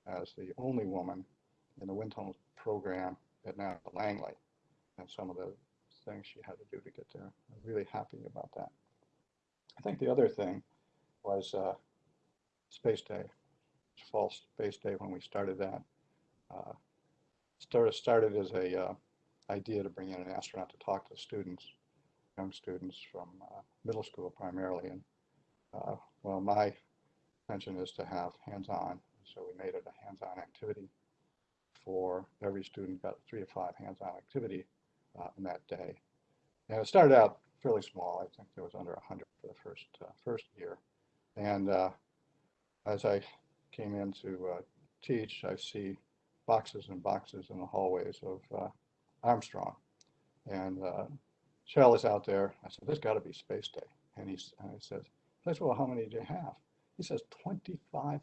Speaker 4: as the only woman in the wind tunnel program at now Langley and some of the things she had to do to get there. I'm really happy about that. I think the other thing was uh, Space Day, Fall Space Day when we started that. Uh, started started as a uh, idea to bring in an astronaut to talk to students, young students from uh, middle school primarily. And uh, well, my intention is to have hands-on. So we made it a hands-on activity for every student, got three to five hands-on activity uh, in that day. And it started out fairly small. I think there was under 100 for the first, uh, first year. And uh, as I came in to uh, teach, I see boxes and boxes in the hallways of uh, Armstrong. And uh, Shell is out there. I said, there's got to be Space Day. And he's, and he says, I said, well, how many do you have? He says, 2,500.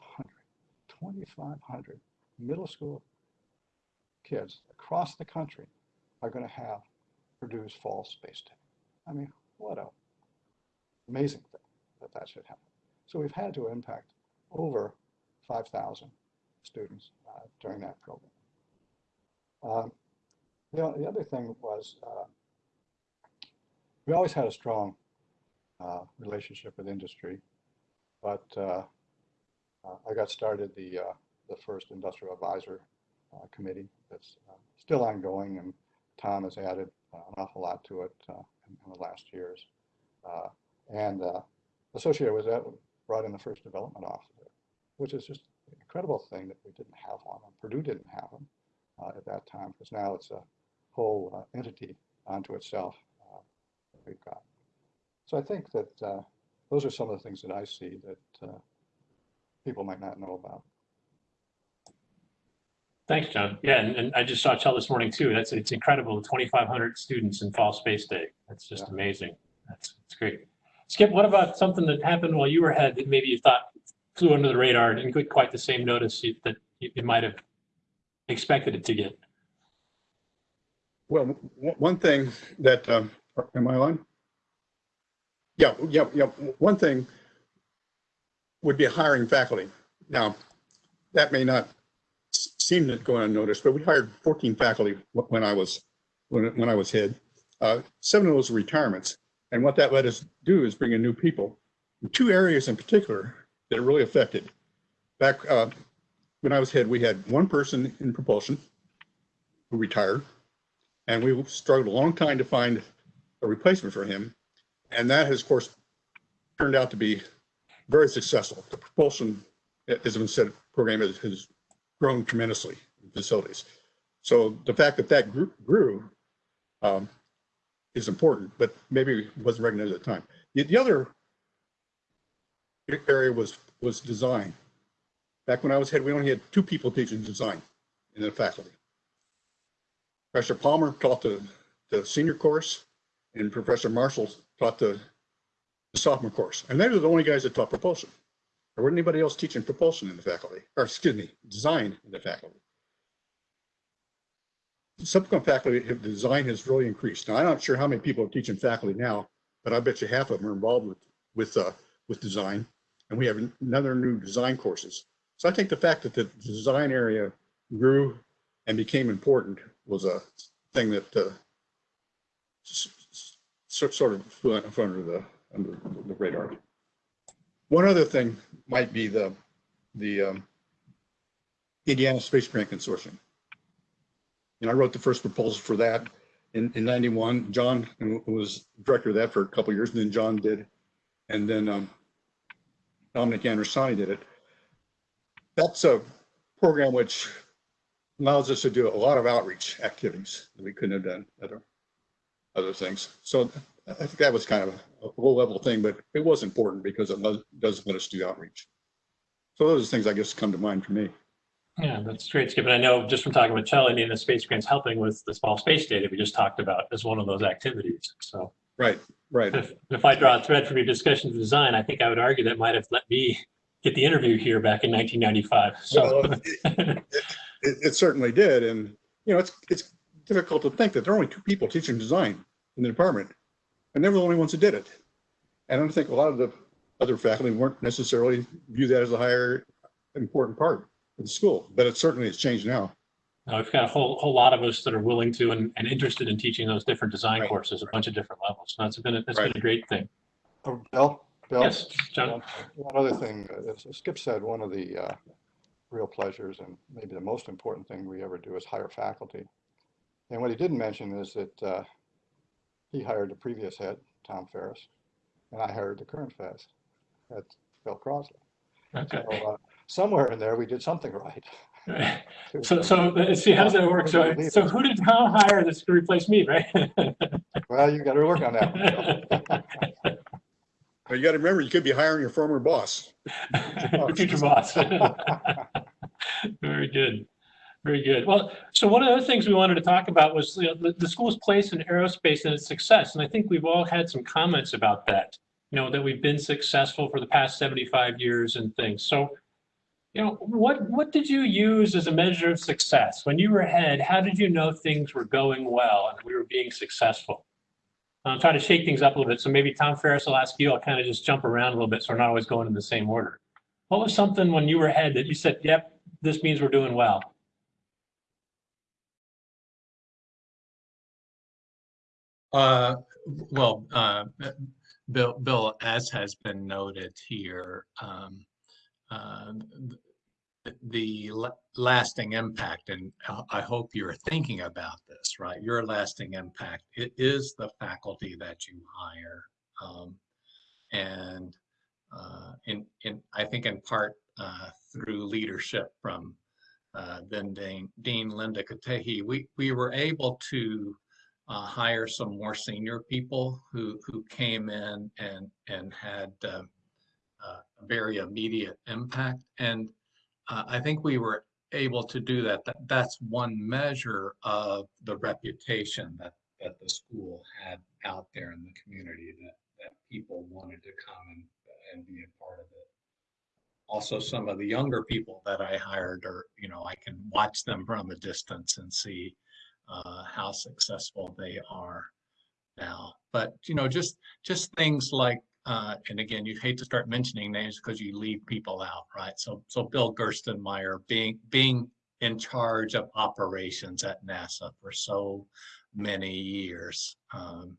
Speaker 4: 2,500 middle school kids across the country are going to have Purdue's Fall Space Day. I mean, what a amazing thing that that should happen. So we've had to impact over 5,000 students uh, during that program. Um, the, the other thing was uh, we always had a strong uh, relationship with industry, but uh, uh, I got started the uh, the first industrial advisor committee that's uh, still ongoing, and Tom has added an awful lot to it uh, in, in the last years. Uh, and associated with that, brought in the first development officer, which is just an incredible thing that we didn't have one. and Purdue didn't have them at that time, because now it's a whole entity onto itself we've got. So I think that those are some of the things that I see that people might not know about.
Speaker 1: Thanks, John. Yeah, and, and I just saw Chell this morning too. That's, it's incredible, 2,500 students in Fall Space Day. That's just
Speaker 4: Yeah.
Speaker 1: amazing. That's, that's great. Skip, what about something that happened while you were head that maybe you thought flew under the radar and didn't get quite the same notice you- that you you might have expected it to get?
Speaker 3: Well, one thing that, um, am I on? Yeah, yeah, yeah. One thing would be hiring faculty. Now, that may not seem to go unnoticed, but we hired 14 faculty when I was, when, when I was head. Uh, Seven of those were retirements. And what that let us do is bring in new people. Two areas in particular that are really affected. Back, uh, when I was head, we had one person in propulsion who retired. And we struggled a long time to find a replacement for him. And that has, of course, turned out to be very successful. The propulsion, as been said, program has, has grown tremendously in facilities. So the fact that that grew, grew um, is important, but maybe wasn't recognized at the time. The, the other area was, was design. Back when I was head, we only had two people teaching design in the faculty. Professor Palmer taught the, the senior course and Professor Marshall taught the, the sophomore course. And they were the only guys that taught propulsion. Wasn't anybody else teaching propulsion in the faculty, or excuse me, design in the faculty. Subsequent faculty, design has really increased. Now, I'm not sure how many people are teaching faculty now, but I bet you half of them are involved with, with, uh, with design. And we have another new design courses. So I think the fact that the design area grew and became important was a thing that uh, sort of flew of the, under the radar. One other thing might be the, the um, Indiana Space Grant Consortium. Know, I wrote the first proposal for that in, in 91. John was director of that for a couple of years, and then John did. And then um, Dominic Andrisani did it. That's a program which allows us to do a lot of outreach activities that we couldn't have done other, other things. So I think that was kind of a low level thing, but it was important because it does- does let us do outreach. So those are things I guess come to mind for me.
Speaker 1: Yeah, that's great, Skip. And I know just from talking with Chell, the Space Grants helping with the small space data we just talked about as one of those activities. So
Speaker 3: Right, right.
Speaker 1: if, if I draw a thread from your discussion of design, I think I would argue that might have let me get the interview here back in 1995. So,
Speaker 3: Well, It, it certainly did. And, you know, it's, it's difficult to think that there are only two people teaching design in the department. And they were the only ones that did it. And I don't think a lot of the other faculty weren't necessarily view that as a higher important part of the school, but it certainly has changed now.
Speaker 1: Uh, We've got a whole, whole lot of us that are willing to and, and interested in teaching those different design
Speaker 3: Right.
Speaker 1: courses, a bunch of different levels. So that's been, a- that's been a great thing.
Speaker 4: Oh, Bill? Bill?
Speaker 1: Yes, John.
Speaker 4: One one other thing, uh, as Skip said, one of the uh, real pleasures and maybe the most important thing we ever do is hire faculty. And what he didn't mention is that uh, he hired the previous head, Tom Farris, and I hired the current head, that's Bill Crossley.
Speaker 1: Okay.
Speaker 4: So, uh, Somewhere in there, we did something right.
Speaker 1: So, so let's see, how does that work? So, so who did Tom hire that's to replace me, right?
Speaker 4: Well, you got to work on that. one.
Speaker 3: But you got to remember, you could be hiring your former boss.
Speaker 1: The Future boss. Very good. Very good. Well, so one of the other things we wanted to talk about was you know, the, the school's place in aerospace and its success. And I think we've all had some comments about that, you know, that we've been successful for the past 75 years and things. So, you know, what, what did you use as a measure of success? When you were ahead, how did you know things were going well and we were being successful? I'm trying to shake things up a little bit. So maybe Tom Farris will ask you, I'll kind of just jump around a little bit so we're not always going in the same order. What was something when you were ahead that you said, yep, this means we're doing well?
Speaker 5: Uh, well, uh, Bill, Bill, as has been noted here, um, uh, th- the lasting impact, and I- I hope you're thinking about this, right? Your lasting impact, it is the faculty that you hire. Um, and, uh, in, in, I think in part, uh, through leadership from, uh, then Dean, Dean Linda Katehi, we, we were able to, uh, hire some more senior people who who came in and and had uh, uh, a very immediate impact. And uh, I think we were able to do that. that. That's one measure of the reputation that that the school had out there in the community that that people wanted to come and, and be a part of it. Also, some of the younger people that I hired are, you know, I can watch them from a distance and see uh, how successful they are now. But you know, just just things like, uh, and again, you hate to start mentioning names because you leave people out, right? So so Bill Gerstenmaier being being in charge of operations at NASA for so many years, um,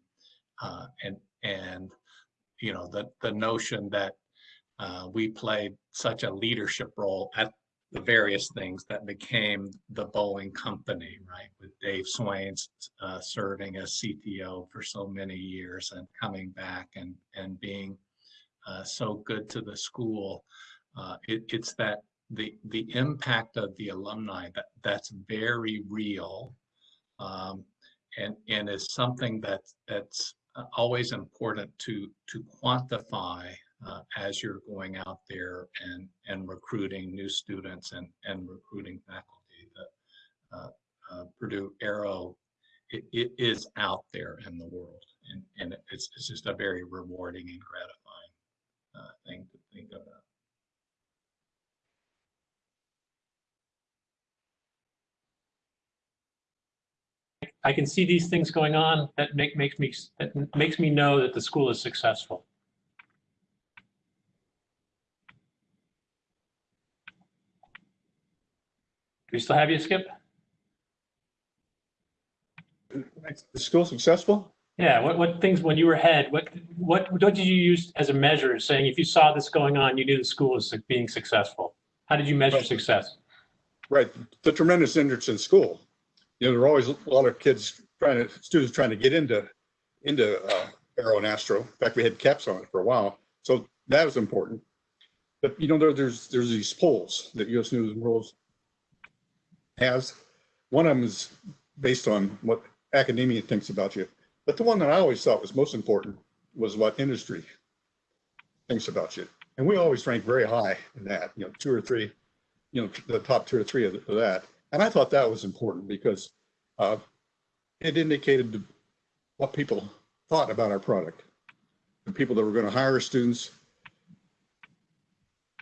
Speaker 5: uh, and and you know the the notion that uh, we played such a leadership role at the various things that became the Boeing company, right? With Dave Swains uh, serving as CTO for so many years and coming back and and being uh, so good to the school. Uh, it, it's that the the impact of the alumni that that's very real, um, and and is something that that's always important to to quantify uh, as you're going out there and and recruiting new students and and recruiting faculty. The uh, uh, Purdue Aero it, it is out there in the world, and and it's it's just a very rewarding and gratifying uh, thing to think about.
Speaker 1: I can see these things going on. That make, makes me, that makes me know that the school is successful. Do we still have you, Skip?
Speaker 3: The school successful?
Speaker 1: Yeah, what, what things, when you were ahead, what, what, what did you use as a measure, saying if you saw this going on, you knew the school was being successful? How did you measure
Speaker 3: Right.
Speaker 1: success?
Speaker 3: Right, the tremendous interest in school. You know, there are always a lot of kids trying to, students trying to get into, into uh, aero and astro. In fact, we had caps on it for a while, so that was important. But you know, there, there's, there's these polls that US News and World has. One of them is based on what academia thinks about you. But the one that I always thought was most important was what industry thinks about you. And we always rank very high in that, you know, two or three, you know, the top two or three of, that. And I thought that was important because uh, it indicated what people thought about our product. The people that were going to hire students,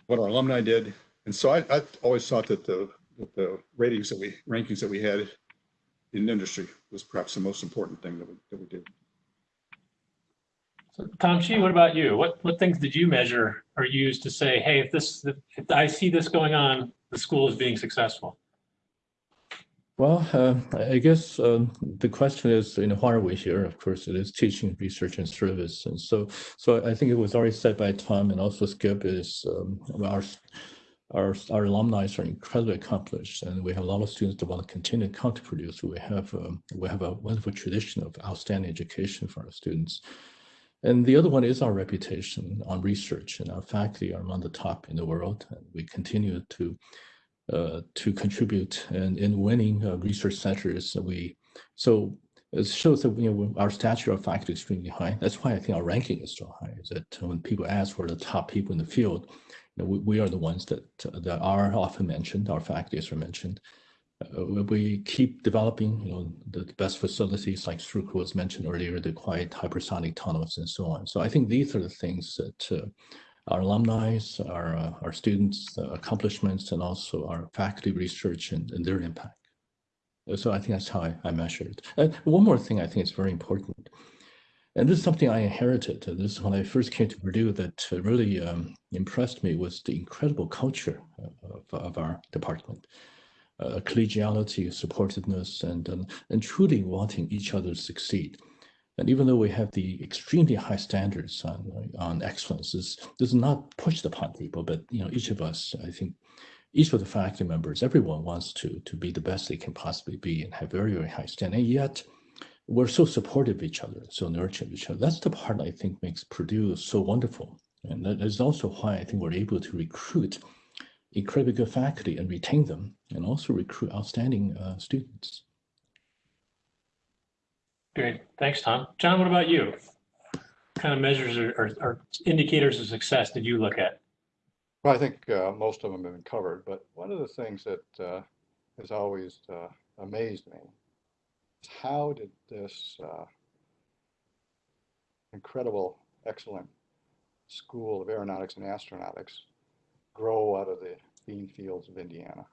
Speaker 3: what our alumni did. And so I, I always thought that the, the ratings that we, rankings that we had in industry was perhaps the most important thing that we, that we did.
Speaker 1: So, Tom Shih, what about you? What, what things did you measure or use to say, hey, if this, if I see this going on, the school is being successful?
Speaker 6: Well, uh, I I guess um, the question is, you know, why are we here? Of course, it is teaching, research, and service. And so, so I think it was already said by Tom and also Skip is um, our our our alumni are incredibly accomplished, and we have a lot of students that want to continue to contribute. So we have um, we have a wonderful tradition of outstanding education for our students. And the other one is our reputation on research, and our faculty are among the top in the world. And we continue to uh, to contribute and in winning uh, research centers. We so it shows that you know our stature of faculty is extremely high. That's why I think our ranking is so high. Is that when people ask for the top people in the field, we, we are the ones that that are often mentioned. Our faculties are mentioned. Uh, we keep developing, you know, the, the best facilities like Strucker was mentioned earlier, the quiet hypersonic tunnels and so on. So I think these are the things that uh, our alumni, our, uh, our students' uh, accomplishments, and also our faculty research and, and, their impact. So I think that's how I, I measure it. And one more thing I think is very important. And this is something I inherited. This is when I first came to Purdue that really um, impressed me was the incredible culture of, of our department uh, collegiality, supportiveness, and, um, and truly wanting each other to succeed. And even though we have the extremely high standards on, on excellence, this does not push upon people, but you know, each of us, I think, each of the faculty members, everyone wants to, to be the best they can possibly be and have very, very high standards. And yet, we're so supportive of each other, so nurturing each other. That's the part I think makes Purdue so wonderful. And that is also why I think we're able to recruit incredibly good faculty and retain them, and also recruit outstanding uh, students.
Speaker 1: Great, thanks, Tom. John, what about you? What kind of measures or, or, or indicators of success did you look at?
Speaker 4: Well, I think uh, most of them have been covered, but one of the things that uh, has always uh, amazed me is how did this uh, incredible, excellent School of Aeronautics and Astronautics grow out of the bean fields of Indiana.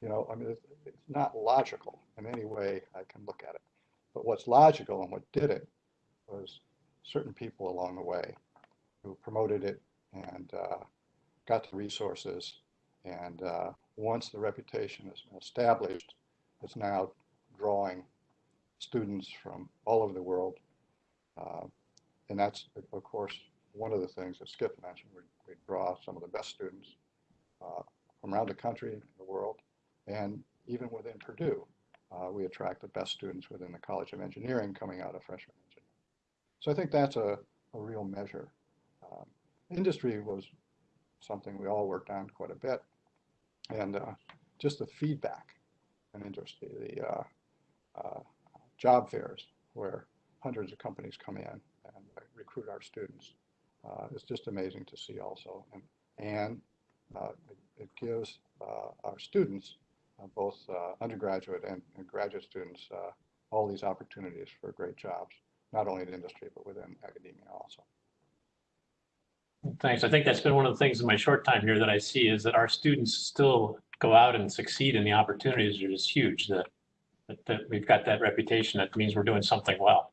Speaker 4: You know, I mean, it's, it's not logical in any way I can look at it. But what's logical and what did it was certain people along the way who promoted it and uh, got the resources. And uh, once the reputation is established, it's now drawing students from all over the world. Uh, and that's, of course, one of the things that Skip mentioned. We, we draw some of the best students uh, from around the country, the world, and even within Purdue, uh, we attract the best students within the College of Engineering coming out of freshman engineering. So I think that's a, a real measure. Um, industry was something we all worked on quite a bit, and uh, just the feedback in industry, the uh, uh, job fairs where hundreds of companies come in and recruit our students uh, is just amazing to see also. And, and uh, it, it, gives uh, our students, uh, both undergraduate and, and, graduate students, all these opportunities for great jobs, not only in industry, but within academia also.
Speaker 1: Thanks. I think that's been one of the things in my short time here that I see is that our students still go out and succeed and the opportunities are just huge that, that, that we've got that reputation. That means we're doing something well.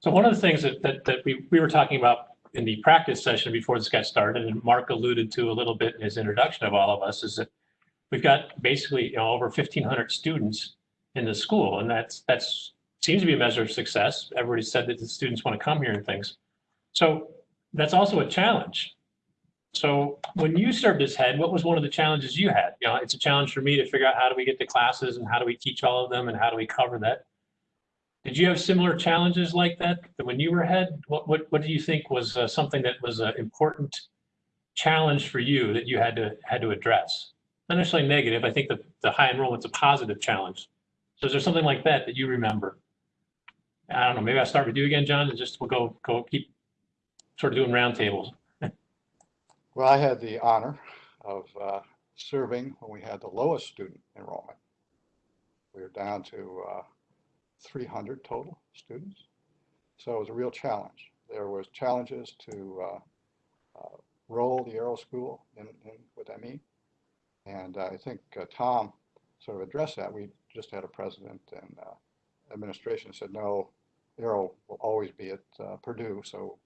Speaker 1: So one of the things that, that, that we, we were talking about in the practice session before this got started, and Mark alluded to a little bit in his introduction of all of us, is that we've got basically you know, over 1,500 students in the school, and that's that's seems to be a measure of success. Everybody said that the students want to come here and things. So that's also a challenge. So when you served as head, what was one of the challenges you had? You know, it's a challenge for me to figure out how do we get the classes and how do we teach all of them and how do we cover that. Did you have similar challenges like that when you were head? What what what do you think was uh, something that was an important challenge for you that you had to had to address? Not necessarily negative. I think the the high enrollment's a positive challenge. So is there something like that that you remember? I don't know. Maybe I'll start with you again, John, and just we'll go go keep sort of doing roundtables.
Speaker 4: Well, I had the honor of uh, serving when we had the lowest student enrollment. We were down to uh, 300 total students. So it was a real challenge. There was challenges to uh, uh, roll the Aero School in, in with ME. And I think uh, Tom sort of addressed that. We just had a president and uh, administration said, no, Aero will always be at Purdue. So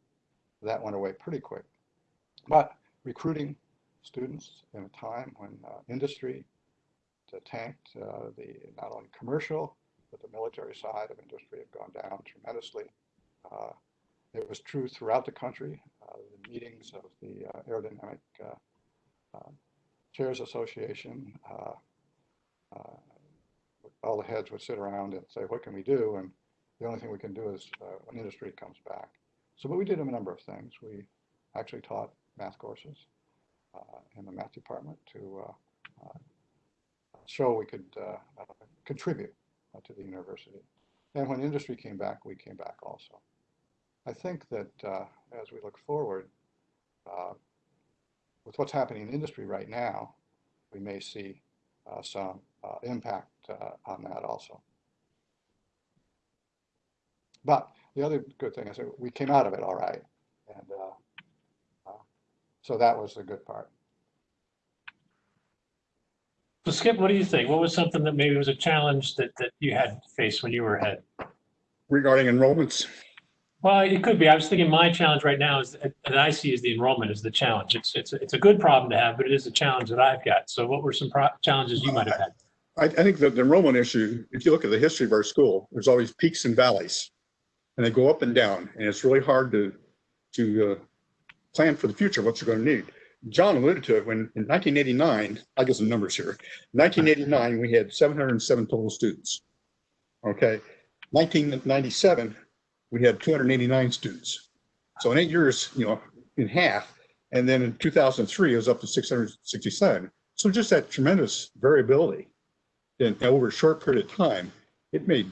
Speaker 4: that went away pretty quick. But recruiting students in a time when uh, industry tanked the not only commercial but the military side of industry had gone down tremendously. Uh, it was true throughout the country. Uh, the meetings of the uh, Aerodynamic uh, uh, Chairs Association, all the heads would sit around and say, what can we do? And the only thing we can do is when industry comes back. So, but we did a number of things. We actually taught math courses uh, in the math department to uh, uh, show we could contribute to the university. And when industry came back, we came back also. I think that as we look forward, with what's happening in industry right now, we may see uh, some uh, impact uh, on that also. But the other good thing is that we came out of it all right. And so that was the good part.
Speaker 1: So Skip, what do you think? What was something that maybe was a challenge that, that you had faced when you were ahead?
Speaker 3: Regarding enrollments,
Speaker 1: Well, it could be. I was thinking my challenge right now is, that I see as the enrollment is the challenge. It's, it's, it's a good problem to have, but it is a challenge that I've got. So what were some pro- challenges you might have had?
Speaker 3: I, I think that the enrollment issue, if you look at the history of our school, there's always peaks and valleys. And they go up and down, and it's really hard to, to uh, plan for the future, what you're going to need. John alluded to it when in 1989, I get some numbers here. 1989, we had 707 total students. Okay, 1997, we had 289 students. So in eight years, you know, in half. And then in 2003, it was up to 667. So just that tremendous variability in over a short period of time, it made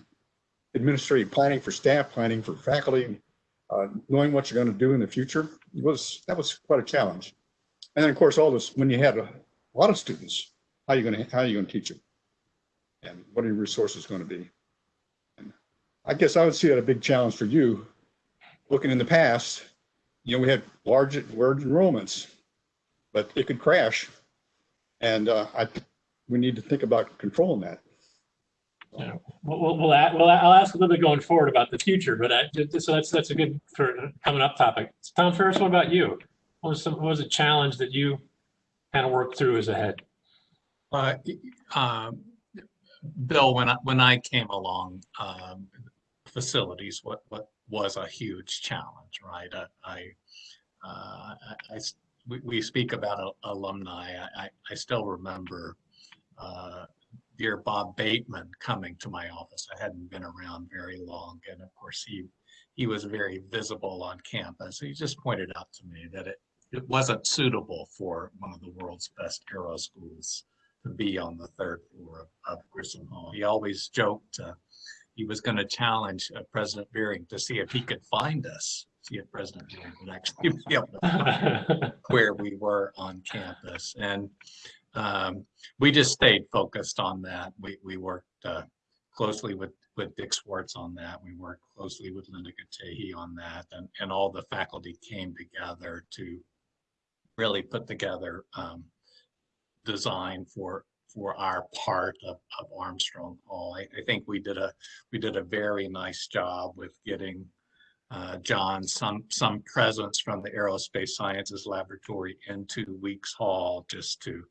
Speaker 3: administrative planning for staff, planning for faculty, uh, knowing what you're going to do in the future was that was quite a challenge. And then of course, all this when you had a lot of students, how are you going to how are you going to teach them, and what are your resources going to be? And I guess I would see that a big challenge for you. Looking in the past, you know, we had large large enrollments, but it could crash, and uh, I we need to think about controlling that.
Speaker 1: Yeah. We'll, we'll, we'll, a- well, I'll ask a little bit going forward about the future, but I, so that's, that's a good for coming up topic. Tom Farris, what about you? What was some, what was a challenge that you kind of worked through as a head?
Speaker 5: Uh, um, Bill, when I, when I came along, um, facilities, what, what was a huge challenge, right? I, I, uh, I- I we, we speak about alumni. I, I, I still remember, uh, dear Bob Bateman coming to my office. I hadn't been around very long. And of course, he, he was very visible on campus. He just pointed out to me that it, it wasn't suitable for one of the world's best aero schools to be on the third floor of, of Grissom Hall. He always joked uh, he was going to challenge uh, President Beering to see if he could find us, see if President Beering would actually be able to find where we were on campus. And um, we just stayed focused on that. We, we worked uh, closely with, with Dick Schwartz on that. We worked closely with Linda Katehi on that. And, and all the faculty came together to really put together um, design for for our part of, of Armstrong Hall. I, I think we did a we did a very nice job with getting uh, John some some presence from the Aerospace Sciences Laboratory into Weeks Hall just to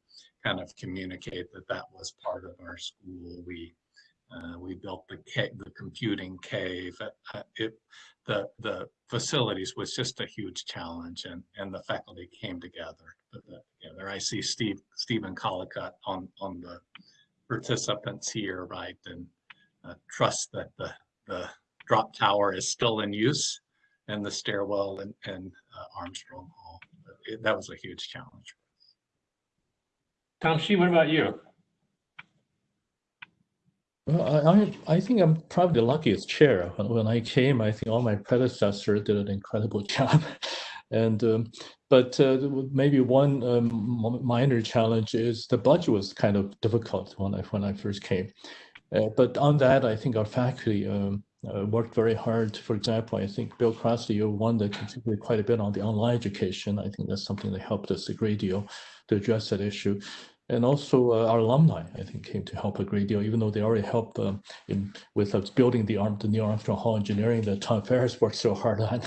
Speaker 5: kind of communicate that that was part of our school. We uh, we built the the computing cave. Uh, it the the facilities was just a huge challenge, and and the faculty came together to together. I see Steve Stephen Collicott on on the participants here, right, and uh, trust that the the drop tower is still in use, and the stairwell and in uh, Armstrong Hall. It, that was a huge challenge.
Speaker 1: Tom Shih, what about you?
Speaker 6: Well, I, I think I'm probably the luckiest chair. When, when I came, I think all my predecessors did an incredible job. And um, but uh, maybe one um, minor challenge is the budget was kind of difficult when I when I first came. Uh, but on that, I think our faculty um, uh, worked very hard. For example, I think Bill Crossley, you're one that contributed quite a bit on the online education. I think that's something that helped us a great deal to address that issue. And also uh, our alumni, I think, came to help a great deal, even though they already helped um, in, with us building the, arm, the new Armstrong Hall engineering that Tom Farris worked so hard on.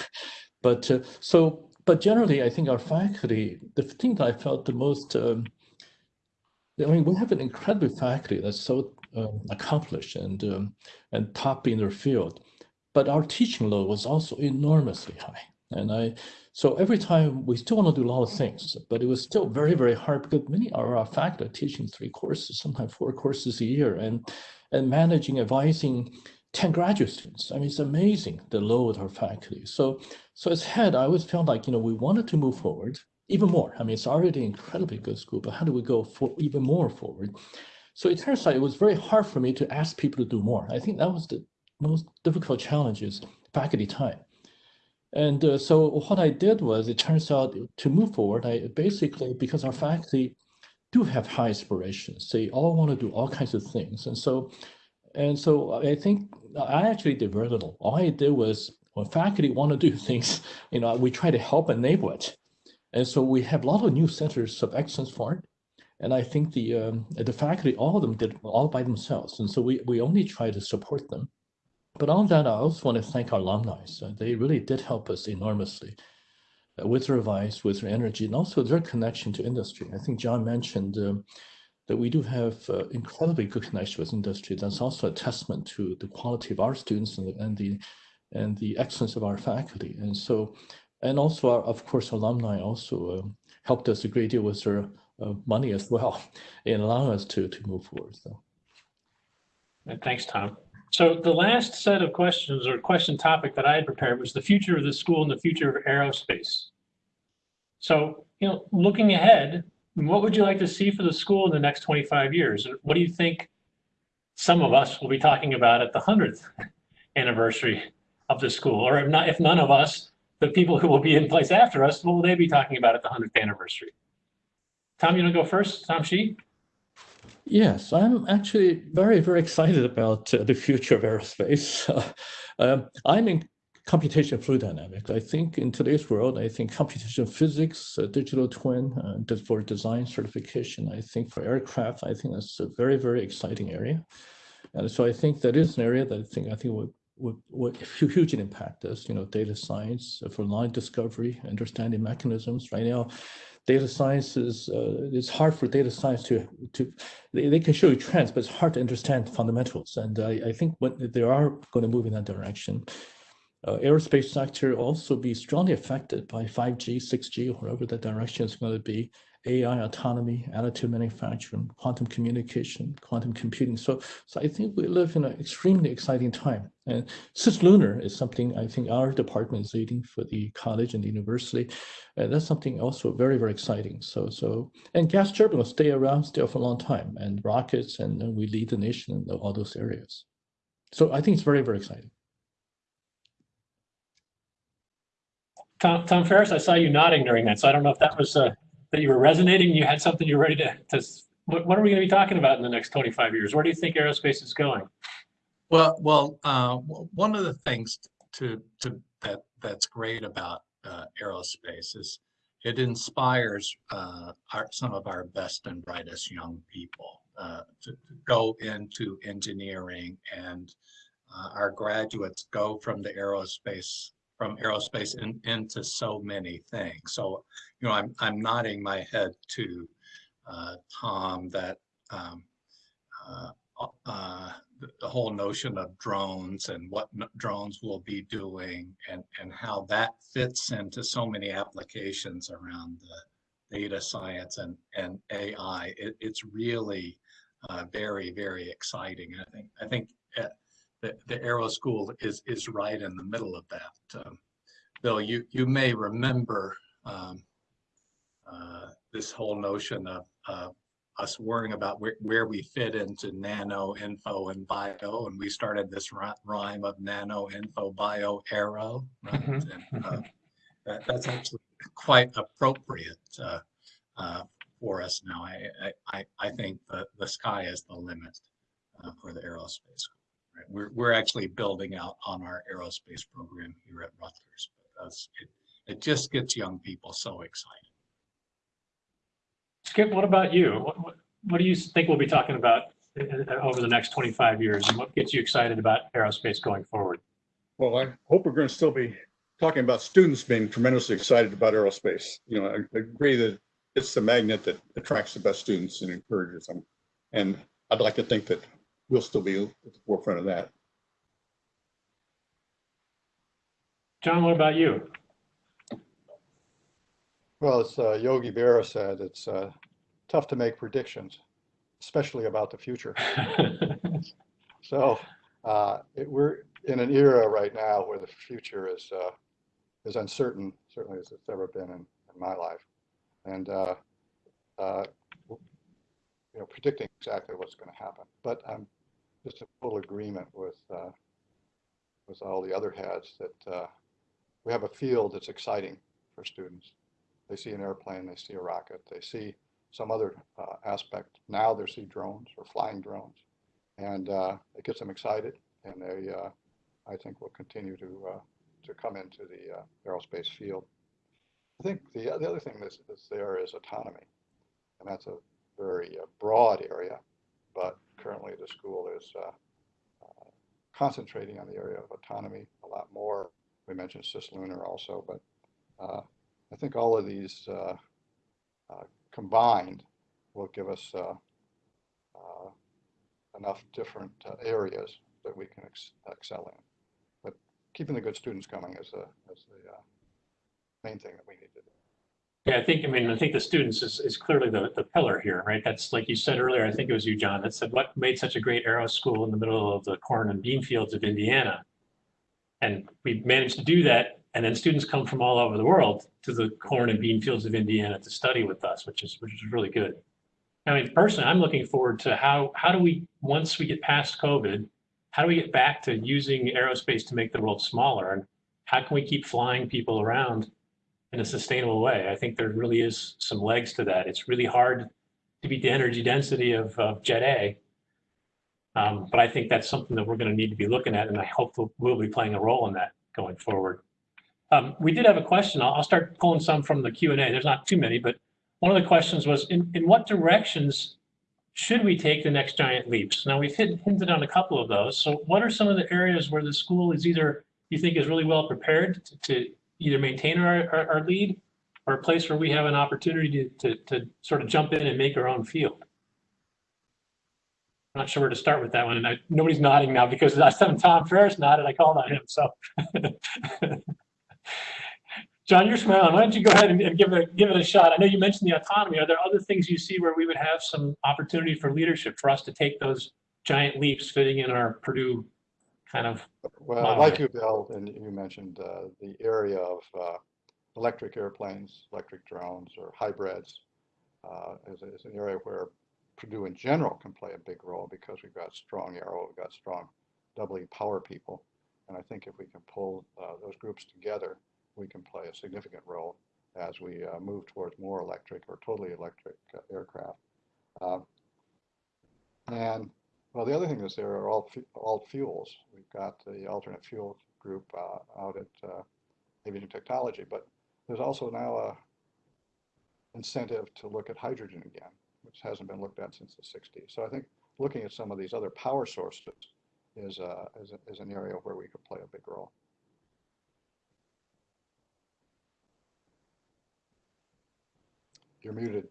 Speaker 6: But uh, so, but generally, I think our faculty, the thing that I felt the most, um, I mean, we have an incredible faculty that's so um, accomplished and um, and top in their field, but our teaching load was also enormously high. And I, so every time we still want to do a lot of things, but it was still very, very hard because many of our faculty are teaching three courses, sometimes four courses a year, and and managing, advising 10 graduate students. I mean, it's amazing the load of faculty. So, so as head, I always felt like, you know, we wanted to move forward even more. I mean, it's already an incredibly good school, but how do we go for even more forward? So it turns out it was very hard for me to ask people to do more. I think that was the most difficult challenge is faculty time. And uh, so what I did was, it turns out to move forward, I basically, because our faculty do have high aspirations, they all want to do all kinds of things. And so, and so I think I actually did very little. All I did was when faculty want to do things, you know, we try to help enable it. And so we have a lot of new centers of excellence for it. And I think the um, the faculty, all of them did all by themselves. And so we, we only try to support them. But on that, I also want to thank our alumni. So they really did help us enormously uh, with their advice, with their energy, and also their connection to industry. I think John mentioned um, that we do have uh, incredibly good connection with industry. That's also a testament to the quality of our students and the, and the and the excellence of our faculty. And so, and also, our, of course, alumni also uh, helped us a great deal with their uh, money as well in allowing us to to move forward. So.
Speaker 1: Thanks, Tom. So the last set of questions or question topic that I had prepared was the future of the school and the future of aerospace. So, you know, looking ahead, what would you like to see for the school in the next 25 years? What do you think some of us will be talking about at the 100th anniversary of the school? Or if not, if none of us, the people who will be in place after us, what will they be talking about at the 100th anniversary? Tom, you want to go first? Tom Shih?
Speaker 6: Yes, I'm actually very, very excited about uh, the future of aerospace. um, I'm in computational fluid dynamics. I think in today's world, I think computational physics, uh, digital twin uh, for design certification, I think for aircraft, I think that's a very, very exciting area. And so I think that is an area that I think I think would would, would hugely impact us, you know, data science uh, for line discovery, understanding mechanisms. Right now, data science is uh, it's hard for data science to to they, they, can show you trends, but it's hard to understand fundamentals. And I, I think when they are going to move in that direction, uh, aerospace sector also be strongly affected by 5G, 6G, whatever the direction is going to be. AI, autonomy, additive manufacturing, quantum communication, quantum computing. So, so I think we live in an extremely exciting time. And cislunar is something I think our department is leading for the college and the university. And that's something also very, very exciting. So, so and gas turbine will stay around still for a long time, and rockets, and, and we lead the nation in all those areas. So I think it's very, very exciting.
Speaker 1: Tom, Tom Farris, I saw you nodding during that, so I don't know if that was uh, that you were resonating. You had something you were ready to. to what, what are we going to be talking about in the next 25 years? Where do you think aerospace is going?
Speaker 5: Well, well, uh, one of the things to to that that's great about uh, aerospace is it inspires uh, our, some of our best and brightest young people uh, to, to, go into engineering, and uh, our graduates go from the aerospace from aerospace in, into so many things. So, you know, I'm, I'm nodding my head to uh, Tom that um, uh, uh, the, whole notion of drones and what drones will be doing and, and how that fits into so many applications around the data science and, and AI. It, it's really uh, very, very exciting. I think, I think uh, the, the Aero School is is right in the middle of that. Um, Bill, you you may remember um, uh, this whole notion of uh, us worrying about where, where we fit into nano, info, and bio, and we started this rhyme of nano, info, bio, aero. Right? Mm -hmm. and, uh, that, that's actually quite appropriate uh, uh, for us now. I, I, I think the, the sky is the limit uh, for the aerospace. Right? We're, we're actually building out on our aerospace program here at Rutgers because it, it just gets young people so excited.
Speaker 1: Skip, what about you? What, what, what do you think we'll be talking about uh, uh, over the next 25 years and what gets you excited about aerospace going forward?
Speaker 3: Well, I hope we're going to still be talking about students being tremendously excited about aerospace. You know, I agree that it's the magnet that attracts the best students and encourages them. And I'd like to think that we'll still be at the forefront of that.
Speaker 1: John, what about you?
Speaker 4: Well, as uh, Yogi Berra said, it's uh, tough to make predictions, especially about the future. so uh, it, we're in an era right now where the future is, uh, is uncertain, certainly as it's ever been in, in my life. And, uh, uh, you know, predicting exactly what's going to happen. But I'm just a full agreement with, uh, with all the other heads that uh, we have a field that's exciting for students. They see an airplane, they see a rocket, they see some other uh, aspect. Now they see drones or flying drones. And uh, it gets them excited and they, uh, I think, will continue to, uh, to come into the aerospace field. I think the, the other thing that's, that's there is autonomy. And that's a very broad area, but currently the school is uh, uh, concentrating on the area of autonomy a lot more. We mentioned cislunar also, but uh, I think all of these uh, uh, combined will give us uh, enough different areas that we can ex- excel in. But keeping the good students coming is, a, is the main thing that we need to do.
Speaker 1: Yeah, I think, I mean, I think the students is, is clearly the, the pillar here, right? That's like you said earlier, I think it was you, John, that said what made such a great aero school in the middle of the corn and bean fields of Indiana. And we managed to do that. And then students come from all over the world to the corn and bean fields of Indiana to study with us, which is, which is really good. I mean, personally, I'm looking forward to how, how do we, once we get past COVID, how do we get back to using aerospace to make the world smaller? And how can we keep flying people around in a sustainable way? I think there really is some legs to that. It's really hard to beat the energy density of, of Jet A. Um, but I think that's something that we're going to need to be looking at, and I hope we'll, be playing a role in that going forward. Um, we did have a question. I'll, I'll start pulling some from the Q and A. There's not too many, but one of the questions was, in, in what directions should we take the next giant leaps? Now we've hit, hinted on a couple of those. So what are some of the areas where the school is either you think is really well prepared to, to either maintain our, our, our lead or a place where we have an opportunity to, to, to sort of jump in and make our own field? I'm not sure where to start with that one. And I, nobody's nodding now because last time Tom Farris nodded, I called on him. So, John, you're smiling. Why don't you go ahead and, and give it give it a shot? I know you mentioned the autonomy. Are there other things you see where we would have some opportunity for leadership for us to take those giant leaps fitting in our Purdue kind of?
Speaker 4: Well, like you, Bill, and you mentioned uh, the area of uh, electric airplanes, electric drones, or hybrids uh, is, is an area where Purdue in general can play a big role because we've got strong aero, we've got strong doubly power people. And I think if we can pull uh, those groups together, we can play a significant role as we uh, move towards more electric or totally electric uh, aircraft. Um, and well, the other thing is there are all, all fuels. We've got the alternate fuel group uh, out at uh, Aviation Technology, but there's also now a incentive to look at hydrogen again, which hasn't been looked at since the 60s. So I think looking at some of these other power sources is, uh, is, a- is an area where we could play a big role. You're muted.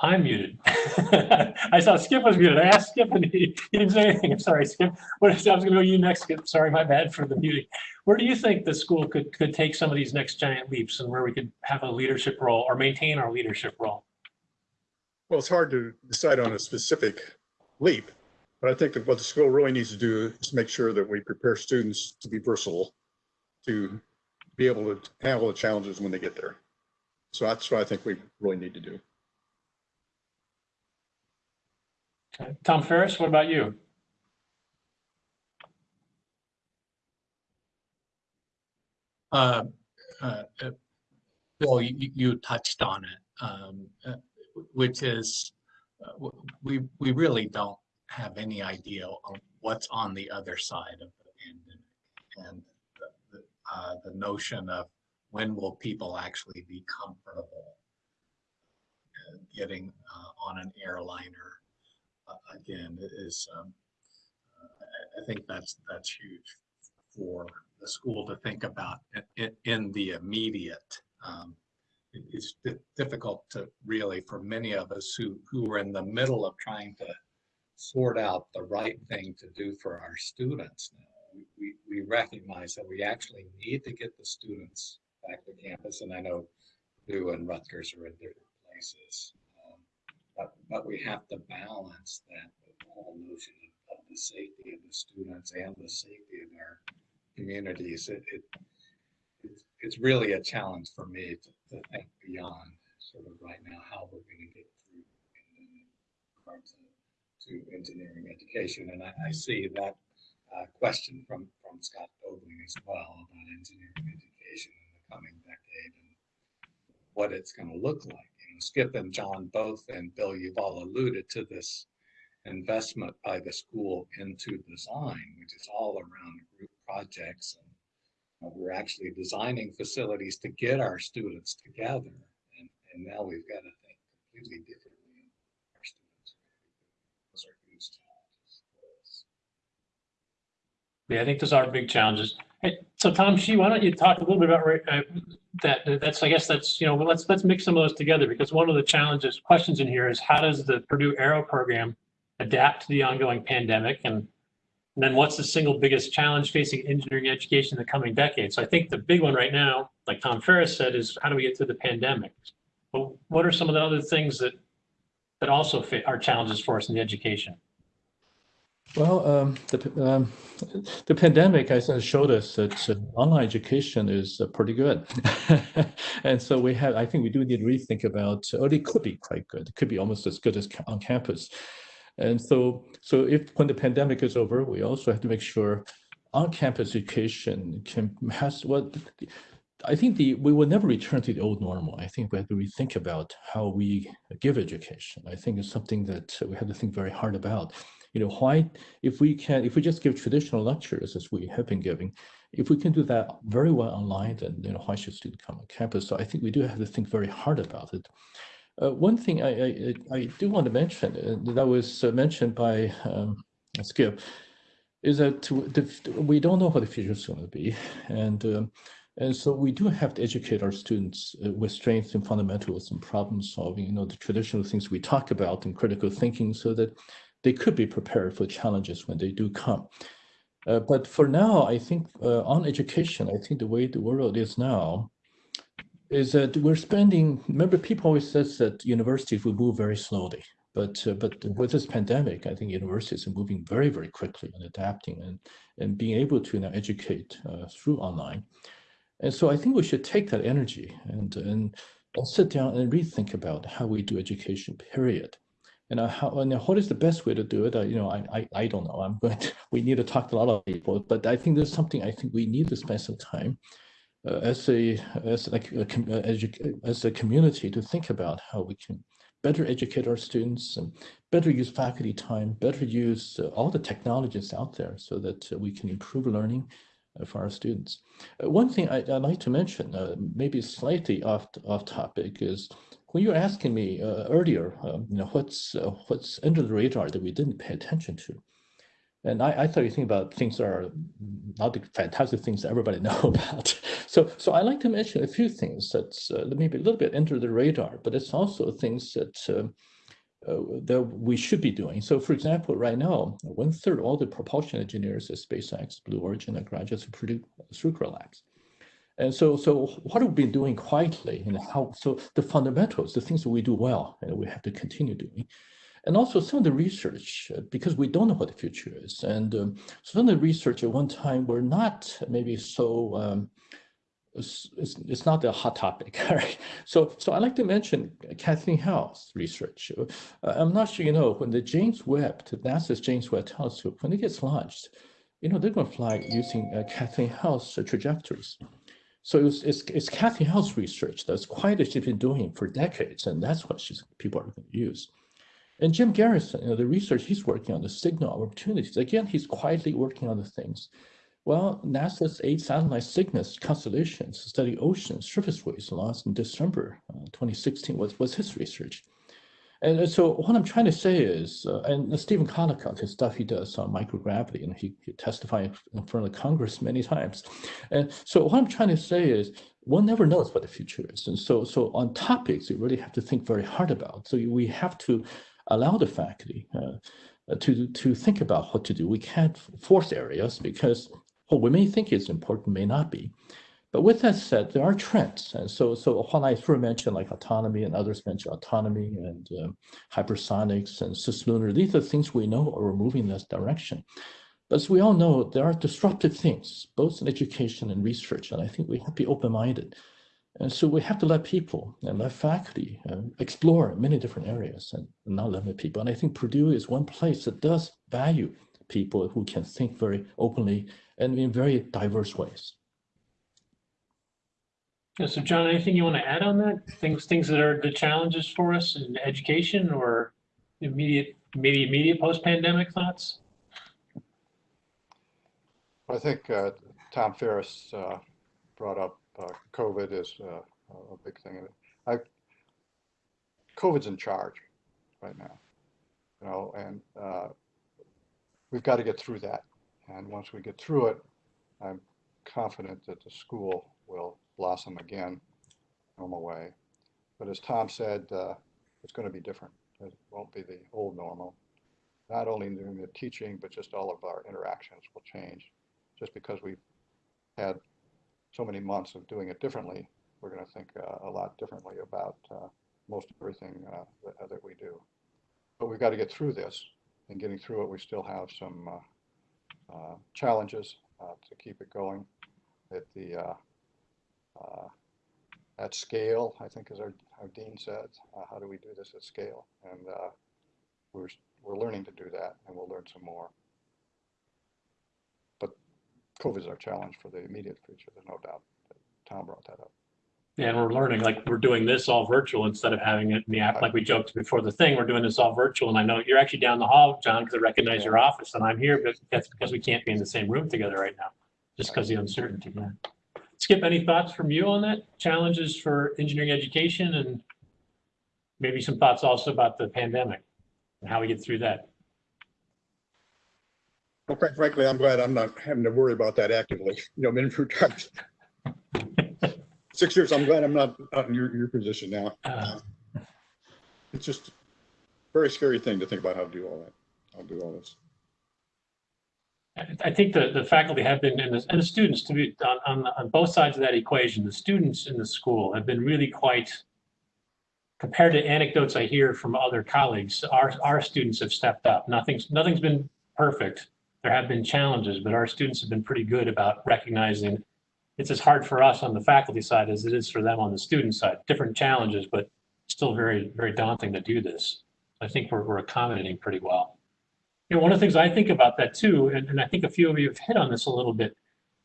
Speaker 1: I'm muted. I saw Skip was muted. I asked Skip and he, he didn't say anything. I'm sorry, Skip. What is, I was going to go you next, Skip. Sorry, my bad for the muting. Where do you think the school could, could take some of these next giant leaps and where we could have a leadership role or maintain our leadership role?
Speaker 3: Well, it's hard to decide on a specific leap, but I think that what the school really needs to do is make sure that we prepare students to be versatile, to be able to handle the challenges when they get there. So that's what I think we really need to do.
Speaker 1: Tom Farris, what about you?
Speaker 5: Uh, uh, uh, Bill, you, you- touched on it, um, uh, which is, uh, we, we really don't have any idea of what's on the other side of the pandemic. And the, the, uh, the notion of when will people actually be comfortable getting on an airliner again is, um, uh, I, think that's, that's huge for the school to think about i- i- in the immediate. Um, It's di- difficult to really, for many of us who, who are in the middle of trying to sort out the right thing to do for our students now. We- We, we recognize that we actually need to get the students back to campus, and I know Purdue and Rutgers are in different places. But, but we have to balance that whole notion of, of the safety of the students and the safety of our communities. It, it it's, it's really a challenge for me to, to think beyond sort of right now how we're going to get through in regards to, to engineering education. And I, I see that uh, question from, from Scott Dobling as well about engineering education in the coming decade and what it's going to look like. You know, Skip and John both and Bill, you've all alluded to this investment by the school into design, which is all around group projects and uh, we're actually designing facilities to get our students together. And, and now we've got to think completely differently. Our students. Those are huge challenges.
Speaker 1: Yeah, I think those are big challenges. Hey, so Tom Shih, why don't you talk a little bit about uh, that? That's, I guess that's, you know, let's, let's mix some of those together because one of the challenges, questions in here is how does the Purdue Aero program adapt to the ongoing pandemic? And and then what's the single biggest challenge facing engineering education in the coming decade? So I think the big one right now, like Tom Farris said, is how do we get through the pandemic? But what are some of the other things that that also fit are challenges for us in the education?
Speaker 6: Well, um, the, um, the pandemic has showed us that uh, online education is uh, pretty good. and so we have, I think we do need to rethink about, or it could be quite good. It could be almost as good as on campus. And so, so if when the pandemic is over, we also have to make sure on-campus education can has what I think the we will never return to the old normal. I think we have to rethink about how we give education. I think it's something that we have to think very hard about. You know, why if we can if we just give traditional lectures as we have been giving, if we can do that very well online, then you know why should students come on campus? So I think we do have to think very hard about it. Uh, one thing I, I, I, do want to mention uh, that was uh, mentioned by um, Skip is that we don't know what the future is going to be. And, um, and so we do have to educate our students uh, with strengths and fundamentals and problem solving, you know, the traditional things we talk about and critical thinking so that they could be prepared for challenges when they do come. Uh, but for now, I think uh, on education, I think the way the world is now, is that we're spending, remember people always says that universities will move very slowly, but uh, but with this pandemic, I think universities are moving very, very quickly and adapting and, and being able to now educate uh, through online. And so I think we should take that energy and, and sit down and rethink about how we do education, period. And, uh, how, and what is the best way to do it? Uh, you know, I, I, I don't know. I'm going to, we need to talk to a lot of people, but I think there's something I think we need to spend some time uh, as a as like a, as a community to think about how we can better educate our students and better use faculty time, better use uh, all the technologies out there so that uh, we can improve learning uh, for our students. Uh, one thing I, would like to mention, uh, maybe slightly off off topic, is when you were asking me earlier, um, you know, what's what's under the radar that we didn't pay attention to. And I, I thought you think about things that are not the fantastic things that everybody know about. So, so I like to mention a few things that's uh, maybe a little bit under the radar, but it's also things that uh, uh, that we should be doing. So, for example, right now, one third all the propulsion engineers at SpaceX, Blue Origin, are graduates of Purdue Zucrow Labs. And so, so what we've been doing quietly and how, so the fundamentals, the things that we do well, and we have to continue doing and also some of the research, uh, because we don't know what the future is. And um, some of the research at one time were not maybe so, um, it's, it's, not a hot topic, right? So, so I like to mention Kathleen Howell's research. Uh, I'm not sure you know, when the James Webb, the NASA's James Webb telescope, when it gets launched, you know, they're going to fly using uh, Kathleen Howell's uh, trajectories. So it's, it's, it's Kathleen Howell's research that's quite she's been doing for decades, and that's what she's, people are going to use. And Jim Garrison, you know, the research he's working on, the signal opportunities, again, he's quietly working on the things. Well, NASA's eight satellite CYGNSS constellations study ocean surface waves launched in December uh, 2016 was, was his research. And so what I'm trying to say is, uh, and Stephen Collicott, his stuff he does on microgravity, and he, he testified in front of Congress many times. And so what I'm trying to say is, one never knows what the future is. And so, so on topics, you really have to think very hard about. So we have to allow the faculty uh, to, to think about what to do. We can't force areas because what we may think is important may not be. But with that said, there are trends. And so, so when I first mentioned like autonomy and others mentioned autonomy and um, hypersonics and cislunar, these are things we know are moving in this direction. But as we all know, there are disruptive things, both in education and research. And I think we have to be open-minded. And so we have to let people and let faculty uh, explore many different areas and not limit people. And I think Purdue is one place that does value people who can think very openly and in very diverse ways.
Speaker 1: Yeah, So John, anything you want to add on that? Things, things that are the challenges for us in education or immediate, maybe immediate post-pandemic thoughts?
Speaker 4: I think uh, Tom Farris uh, brought up uh, COVID is uh, a big thing. I, COVID's in charge right now, you know, and uh, we've got to get through that. And once we get through it, I'm confident that the school will blossom again, normal way. But as Tom said, uh, it's going to be different. It won't be the old normal. Not only during the teaching, but just all of our interactions will change. Just because we've had so many months of doing it differently, we're going to think uh, a lot differently about uh, most everything uh, that, that we do. But we've got to get through this. And getting through it, we still have some uh, uh, challenges uh, to keep it going. At the uh, at scale, I think, as our, our dean said, uh, how do we do this at scale? And uh, we're we're learning to do that, and we'll learn some more. But COVID is our challenge for the immediate future. There's no doubt. Tom brought that up.
Speaker 1: Yeah, and we're learning, like, we're doing this all virtual instead of having it in the app, like we joked before the thing, we're doing this all virtual. And I know you're actually down the hall, John, because I recognize your office and I'm here, but that's because we can't be in the same room together right now, just because of the uncertainty. yeah. Skip, any thoughts from you on that? Challenges for engineering education and maybe some thoughts also about the pandemic and how we get through that?
Speaker 3: Well, quite frankly, I'm glad I'm not having to worry about that actively. You know, been through times. Six years, I'm glad I'm not not in your, your position now.
Speaker 1: Uh,
Speaker 3: It's just a very scary thing to think about how to do all that. I'll do all this.
Speaker 1: I think the, the faculty have been, and the, and the students to be, on, on, on both sides of that equation, the students in the school have been really quite, compared to anecdotes I hear from other colleagues, our, our students have stepped up. Nothing's, nothing's been perfect. There have been challenges, but our students have been pretty good about recognizing it's as hard for us on the faculty side as it is for them on the student side. Different challenges, but still very, very daunting to do this. I think we're, we're accommodating pretty well. You know, one of the things I think about that too, and, and I think a few of you have hit on this a little bit.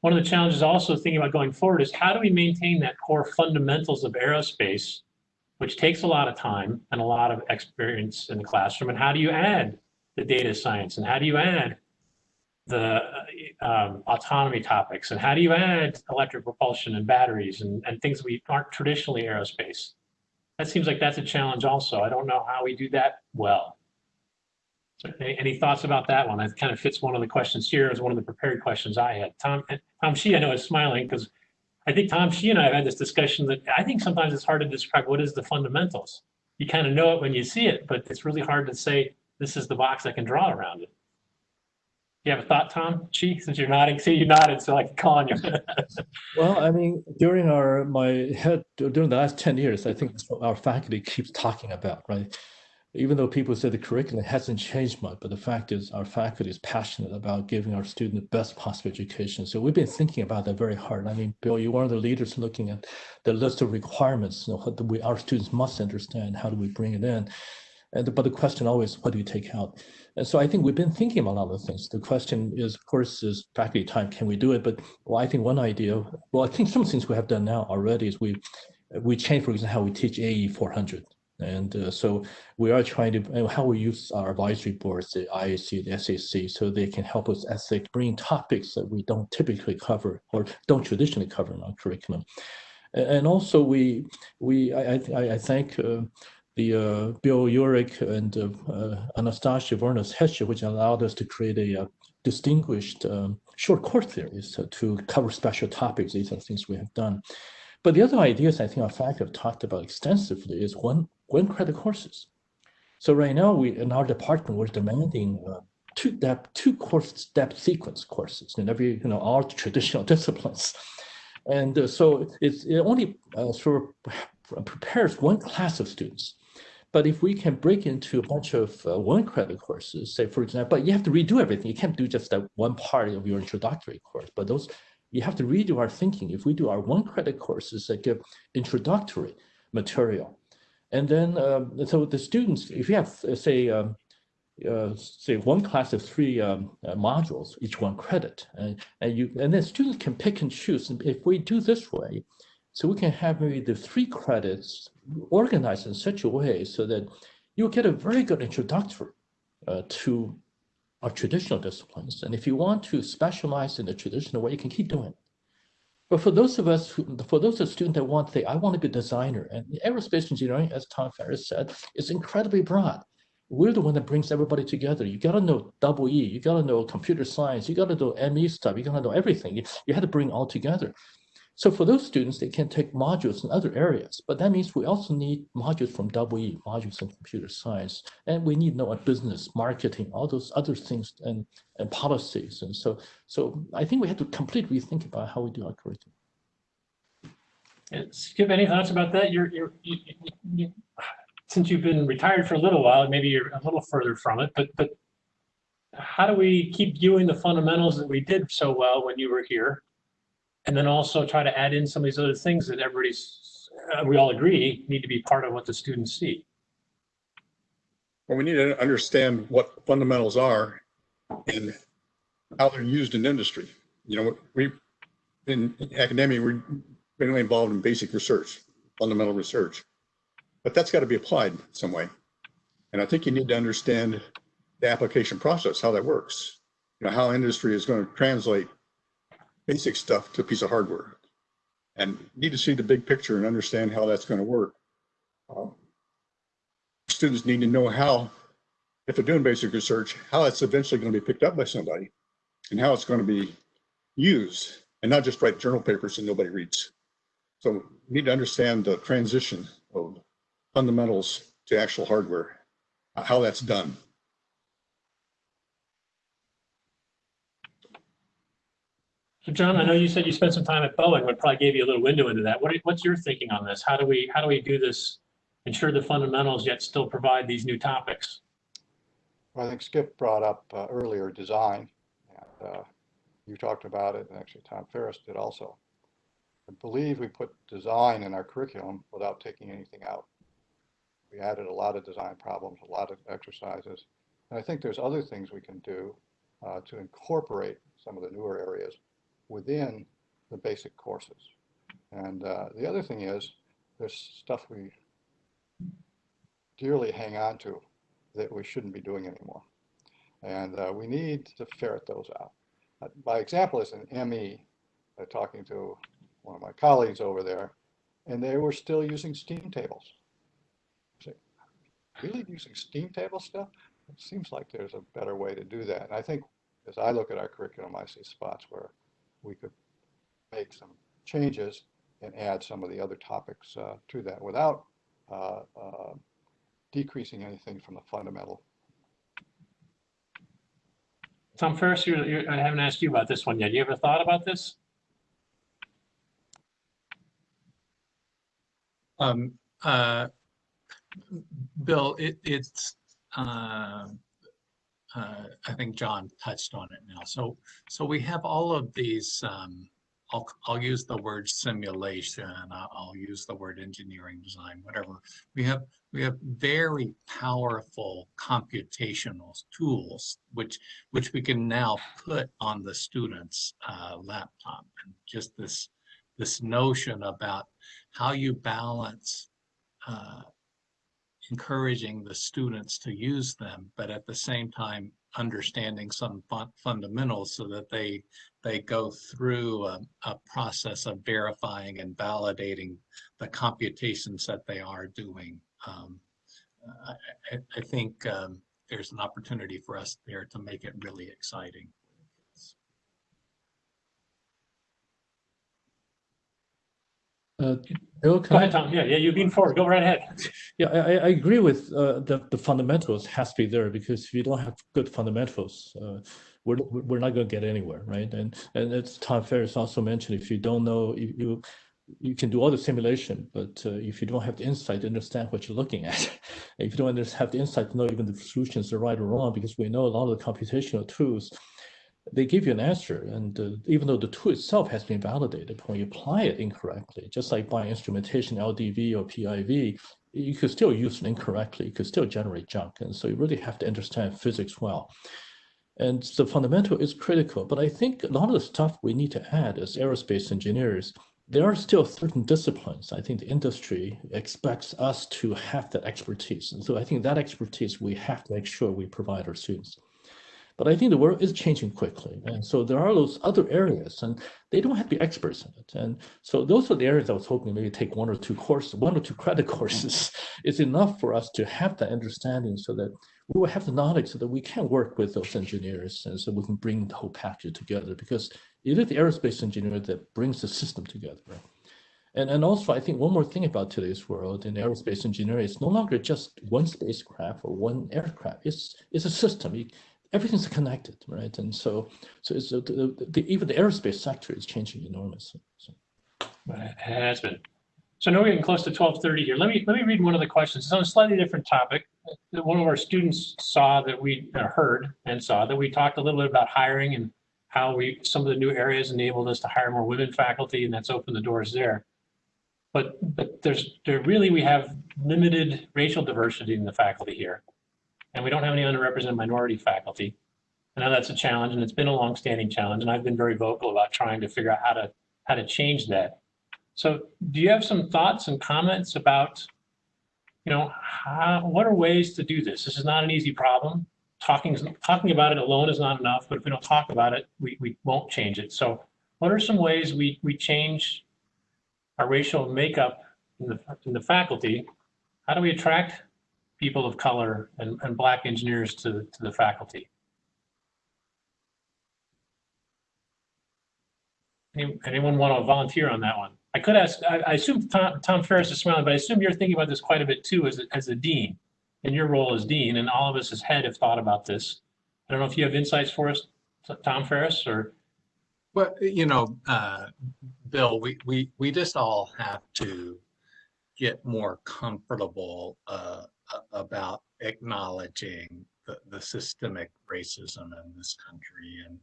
Speaker 1: One of the challenges also thinking about going forward is how do we maintain that core fundamentals of aerospace, which takes a lot of time and a lot of experience in the classroom, and how do you add the data science and how do you add the um, autonomy topics and how do you add electric propulsion and batteries and, and things we aren't traditionally aerospace? That seems like that's a challenge also. I don't know how we do that well. So any, thoughts about that one? That kind of fits one of the questions here as one of the prepared questions I had. Tom, Tom Shih, I know is smiling because I think Tom Shih and I have had this discussion that I think sometimes it's hard to describe what is the fundamentals. You kind of know it when you see it, but it's really hard to say this is the box I can draw around it. You have a thought, Tom Shih, since you're nodding? See, you nodded, so I can call on you.
Speaker 6: Well, I mean, during our my head during the last 10 years, I think our faculty keeps talking about, right? Even though people say the curriculum hasn't changed much, but the fact is our faculty is passionate about giving our students the best possible education. So we've been thinking about that very hard. I mean, Bill, you're one of the leaders looking at the list of requirements, you know, what we, our students must understand, how do we bring it in? And, but the question always, what do you take out? And so I think we've been thinking about a lot of things. The question is, of course, is faculty time, can we do it? But well, I think one idea, well, I think some things we have done now already is we, we changed, for example, how we teach AE 400. And uh, so we are trying to, how we use our advisory boards, the IAC, the SAC, so they can help us as they bring topics that we don't typically cover or don't traditionally cover in our curriculum. And also we, we I, I, I thank uh, the uh, Bill Uhrig and uh, uh, Anastasia Vournas Hesche, which allowed us to create a, uh, distinguished um, short course series to, to cover special topics. These are things we have done. But the other ideas I think our faculty have talked about extensively is one, one credit courses. So right now we in our department we're demanding uh, two depth two course depth sequence courses in every you know all traditional disciplines. And uh, so it's, it only uh, sort of prepares one class of students. But if we can break into a bunch of uh, one credit courses, say for example, but you have to redo everything. You can't do just that one part of your introductory course, but those, you have to redo our thinking. If we do our one credit courses that give introductory material, and then um, so the students, if you have uh, say, um, uh, say one class of three um, uh, modules, each one credit, and, and you and then students can pick and choose. And if we do this way, so we can have maybe the three credits organized in such a way so that you get a very good introductory uh, to our traditional disciplines. And if you want to specialize in the traditional way, you can keep doing it. But for those of us, who, for those of students that want to say, I want to be a designer, and aerospace engineering, as Tom Farris said, is incredibly broad. We're the one that brings everybody together. You got to know double E, you got to know computer science, you got to know ME stuff, you got to know everything. You, you had to bring all together. So for those students, they can take modules in other areas, but that means we also need modules from EE, modules in computer science, and we need to know business, marketing, all those other things and, and policies. And so, so I think we have to completely rethink about how we do our curriculum.
Speaker 1: Skip, any thoughts about that? You're, you're, you, you, you, since you've been retired for a little while, maybe you're a little further from it, but, but how do we keep viewing the fundamentals that we did so well when you were here? And then also try to add in some of these other things that everybody's, uh, we all agree, need to be part of what the students see.
Speaker 3: Well, we need to understand what fundamentals are and how they're used in industry. You know, we, in academia, we're mainly involved in basic research, fundamental research. But that's got to be applied some way. And I think you need to understand the application process, how that works. You know, how industry is going to translate basic stuff to a piece of hardware. And need to see the big picture and understand how that's going to work. Um, students need to know how, if they're doing basic research, how it's eventually going to be picked up by somebody and how it's going to be used and not just write journal papers and nobody reads. So we need to understand the transition of fundamentals to actual hardware, how that's done.
Speaker 1: So John, I know you said you spent some time at Boeing, but probably gave you a little window into that. What, what's your thinking on this? How do we, how do we do this? Ensure the fundamentals yet still provide these new topics?
Speaker 4: Well, I think Skip brought up uh, earlier design. and uh, You talked about it, and actually Tom Farris did also. I believe we put design in our curriculum without taking anything out. We added a lot of design problems, a lot of exercises. And I think there's other things we can do uh, to incorporate some of the newer areas within the basic courses. And uh, the other thing is, there's stuff we dearly hang on to that we shouldn't be doing anymore. And uh, we need to ferret those out. Uh, my example is an ME, uh, talking to one of my colleagues over there, and they were still using steam tables. Say, really using steam table stuff? It seems like there's a better way to do that. And I think as I look at our curriculum, I see spots where we could make some changes and add some of the other topics uh, to that without uh, uh, decreasing anything from the fundamental.
Speaker 1: Tom Farris, you're, you're, I haven't asked you about this one yet. You ever thought about this?
Speaker 5: Um, uh, Bill, it, it's, uh, I think John touched on it now. So, so we have all of these, um, I'll, I'll use the word simulation, I'll use the word engineering design, whatever. We have, we have very powerful computational tools, which, which we can now put on the student's uh, laptop. And just this, this notion about how you balance uh, encouraging the students to use them, but at the same time understanding some fun fundamentals so that they they go through a, a, process of verifying and validating the computations that they are doing. Um, I, I, think um, there's an opportunity for us there to make it really exciting.
Speaker 6: Uh, Bill,
Speaker 1: Go ahead, Tom. Yeah, yeah, you've been forward. Go right ahead.
Speaker 6: Yeah, I, I agree with uh, the, the fundamentals has to be there because if you don't have good fundamentals, uh, we're, we're not going to get anywhere, right? And and as Tom Farris also mentioned, if you don't know, you you, you can do all the simulation, but uh, if you don't have the insight to understand what you're looking at, if you don't have the insight to know even the solutions are right or wrong, because we know a lot of the computational tools, they give you an answer, and uh, even though the tool itself has been validated, when you apply it incorrectly, just like by instrumentation, LDV or PIV, you could still use it incorrectly. You could still generate junk, and so you really have to understand physics well. And the fundamental is critical, but I think a lot of the stuff we need to add as aerospace engineers, there are still certain disciplines. I think the industry expects us to have that expertise. And so I think that expertise we have to make sure we provide our students. But I think the world is changing quickly. And so there are those other areas, and they don't have to be experts in it. And so those are the areas I was hoping maybe take one or two courses, one or two credit courses is enough for us to have that understanding so that we will have the knowledge so that we can work with those engineers and so we can bring the whole package together because it is the aerospace engineer that brings the system together. And, and also, I think one more thing about today's world in aerospace engineering, it's no longer just one spacecraft or one aircraft. It's, it's a system. Everything's connected, right? And so, so it's the, the, even the aerospace sector is changing enormously. So.
Speaker 1: It has been. So now we're getting close to twelve thirty here. Let me, let me read one of the questions. It's on a slightly different topic. One of our students saw that we uh, heard and saw that we talked a little bit about hiring and how we, some of the new areas enabled us to hire more women faculty and that's opened the doors there. But, but there's, there really, we have limited racial diversity in the faculty here. And we don't have any underrepresented minority faculty. I know that's a challenge and it's been a longstanding challenge and I've been very vocal about trying to figure out how to, how to change that. So do you have some thoughts and comments about, you know, how, what are ways to do this? This is not an easy problem. Talking, talking about it alone is not enough, but if we don't talk about it, we, we won't change it. So what are some ways we, we change our racial makeup in the, in the faculty? How do we attract people of color and, and black engineers to, to the faculty? Any- Anyone want to volunteer on that one? I could ask, I, I assume Tom, Tom Farris is smiling, but I assume you're thinking about this quite a bit too as, a- as a dean. In your role as dean, and all of us as head have thought about this. I don't know if you have insights for us, Tom Farris, or,
Speaker 5: Well, you know, uh, Bill, we, we, we just all have to get more comfortable uh, about acknowledging the, the systemic racism in this country and,